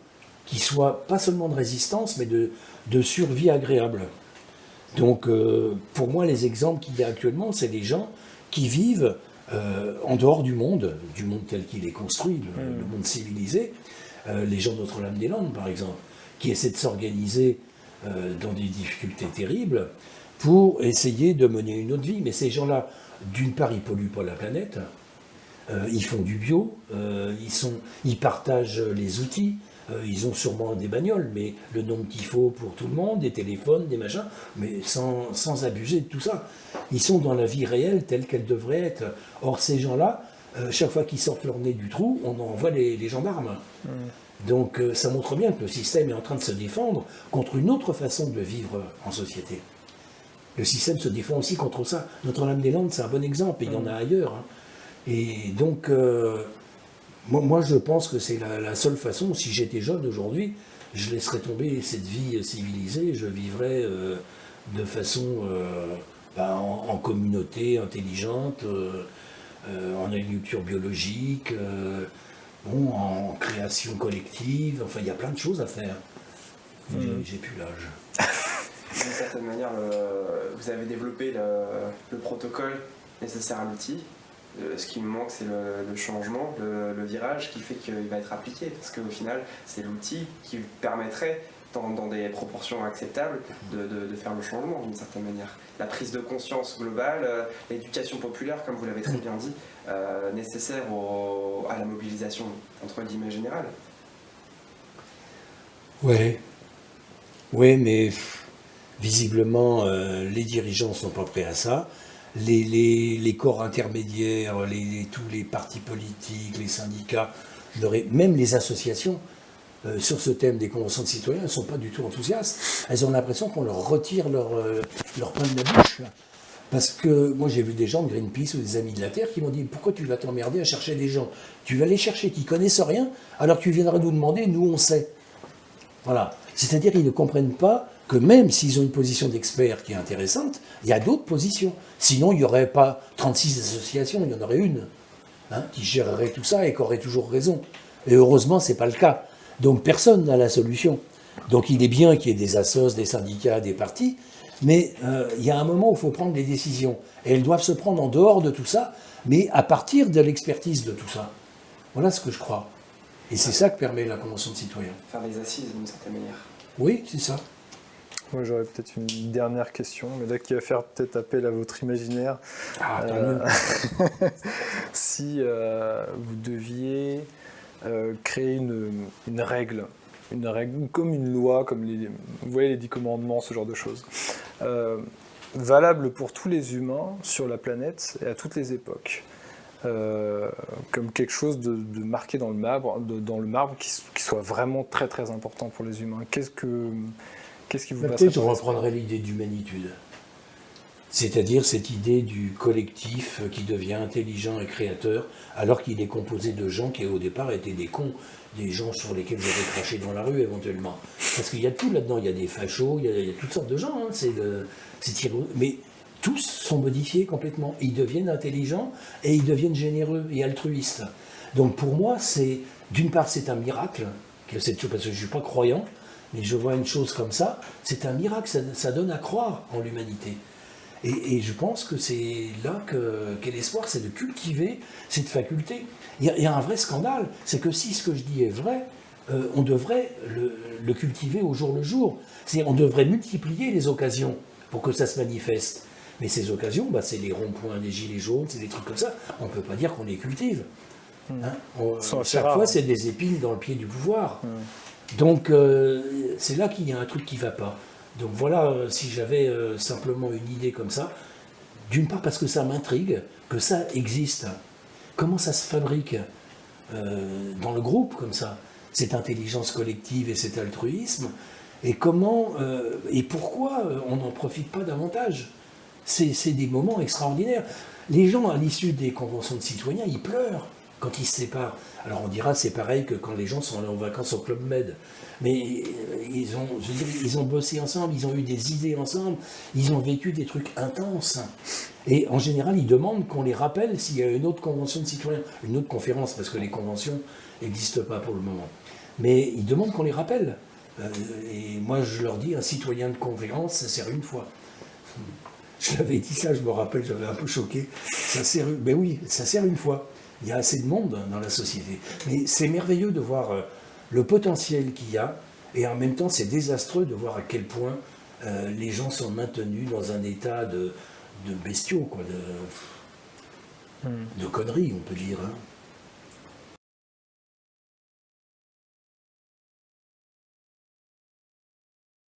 qui soient pas seulement de résistance, mais de, de survie agréable. Donc, euh, pour moi, les exemples qu'il y a actuellement, c'est des gens qui vivent euh, en dehors du monde, du monde tel qu'il est construit, le, hmm. monde civilisé. Euh, les gens Notre-Dame-des-Landes, par exemple, qui essaient de s'organiser dans des difficultés terribles pour essayer de mener une autre vie. Mais ces gens-là, d'une part, ils polluent pas la planète, euh, ils font du bio, euh, ils, sont, ils partagent les outils, euh, ils ont sûrement des bagnoles, mais le nombre qu'il faut pour tout le monde, des téléphones, des machins, mais sans, sans, abuser de tout ça. Ils sont dans la vie réelle telle qu'elle devrait être. Or, ces gens-là, chaque fois qu'ils sortent leur nez du trou, on envoie les, les gendarmes. Mmh. Donc ça montre bien que le système est en train de se défendre contre une autre façon de vivre en société. Le système se défend aussi contre ça. Notre-Dame-des-Landes, c'est un bon exemple, et il y en a mmh. ailleurs. Hein. Et donc, euh, moi, je pense que c'est la, seule façon, si j'étais jeune aujourd'hui, je laisserais tomber cette vie civilisée, je vivrais euh, de façon euh, ben, en, communauté intelligente, en agriculture biologique, bon, en création collective, enfin il y a plein de choses à faire. J'ai plus l'âge. D'une certaine manière, vous avez développé le, le protocole nécessaire à l'outil, ce qui me manque, c'est le, changement, le, virage qui fait qu'il va être appliqué. Parce qu'au final, c'est l'outil qui permettrait, dans, des proportions acceptables, de, faire le changement d'une certaine manière. La prise de conscience globale, euh, l'éducation populaire, comme vous l'avez très bien dit, euh, nécessaire à la mobilisation, entre guillemets, générale. Oui. Oui, mais visiblement, les dirigeants ne sont pas prêts à ça les, corps intermédiaires, tous les partis politiques, les syndicats, même les associations, euh, sur ce thème des conventions de citoyens, ne sont pas du tout enthousiastes. Elles ont l'impression qu'on leur retire leur, euh, leur pain de la bouche. Parce que moi j'ai vu des gens de Greenpeace ou des Amis de la Terre qui m'ont dit pourquoi tu vas t'emmerder à chercher des gens? Tu vas les chercher qui connaissent rien, alors tu viendras nous demander, nous on sait. Voilà. C'est-à-dire qu'ils ne comprennent pas que même s'ils ont une position d'expert qui est intéressante, il y a d'autres positions. Sinon, il n'y aurait pas 36 associations, il y en aurait une hein, qui gérerait tout ça et qui aurait toujours raison. Et heureusement, ce n'est pas le cas. Donc personne n'a la solution. Donc il est bien qu'il y ait des assos, des syndicats, des partis, mais euh, il y a un moment où il faut prendre des décisions. Et elles doivent se prendre en dehors de tout ça, mais à partir de l'expertise de tout ça. Voilà ce que je crois. Et c'est ça que permet la Convention de citoyens. Faire des assises d'une certaine manière. Oui, c'est ça. Moi, j'aurais peut-être une dernière question, mais là qui va faire peut-être appel à votre imaginaire. Ah, euh, si euh, vous deviez euh, créer une, règle, une règle comme une loi, comme les, vous voyez les dix commandements, ce genre de choses, valable pour tous les humains sur la planète et à toutes les époques. comme quelque chose de, marqué dans le marbre, dans le marbre qui, qui, soit vraiment très très important pour les humains. Qu'est-ce que Qu'est-ce qui vous Peut-être je reprendrai l'idée d'humanitude. C'est-à-dire cette idée du collectif qui devient intelligent et créateur, alors qu'il est composé de gens qui au départ étaient des cons, des gens sur lesquels vous avez craché dans la rue éventuellement. Parce qu'il y a tout là-dedans, il y a des fachos, il y a, toutes sortes de gens, hein. c'est mais tous sont modifiés complètement. Ils deviennent intelligents et ils deviennent généreux et altruistes. Donc pour moi, c'est d'une part, c'est un miracle, que parce que je ne suis pas croyant, mais je vois une chose comme ça, c'est un miracle, ça, donne à croire en l'humanité. Et, je pense que c'est là qu'est l'espoir, c'est de cultiver cette faculté. Il y, a, un vrai scandale, c'est que si ce que je dis est vrai, euh, on devrait le, cultiver au jour le jour. C'est on devrait multiplier les occasions pour que ça se manifeste. Mais ces occasions, bah, c'est les ronds-points des gilets jaunes, c'est des trucs comme ça. On ne peut pas dire qu'on les cultive. Hein on, chaque fois, c'est des épines dans le pied du pouvoir. Donc, euh, c'est là qu'il y a un truc qui ne va pas. Donc voilà, euh, si j'avais euh, simplement une idée comme ça, d'une part parce que ça m'intrigue, que ça existe. Comment ça se fabrique dans le groupe comme ça? Cette intelligence collective et cet altruisme Et comment et pourquoi on n'en profite pas davantage? C'est des moments extraordinaires. Les gens, à l'issue des conventions de citoyens, ils pleurent quand ils se séparent. Alors on dira c'est pareil que quand les gens sont allés en vacances au Club Med. Mais euh, ils ont, ils ont bossé ensemble, ils ont eu des idées ensemble, ils ont vécu des trucs intenses. Et en général, ils demandent qu'on les rappelle s'il y a une autre convention de citoyens, une autre conférence, parce que les conventions n'existent pas pour le moment. Mais ils demandent qu'on les rappelle. Euh, et moi, je leur dis, un citoyen de conférence, ça sert une fois. Je l'avais dit ça, je me rappelle, j'avais un peu choqué. Ça sert, oui, ça sert une fois il y a assez de monde dans la société. Mais c'est merveilleux de voir euh, le potentiel qu'il y a, et en même temps c'est désastreux de voir à quel point euh, les gens sont maintenus dans un état de, bestiaux, quoi, de, hmm. de conneries, on peut dire. Hein.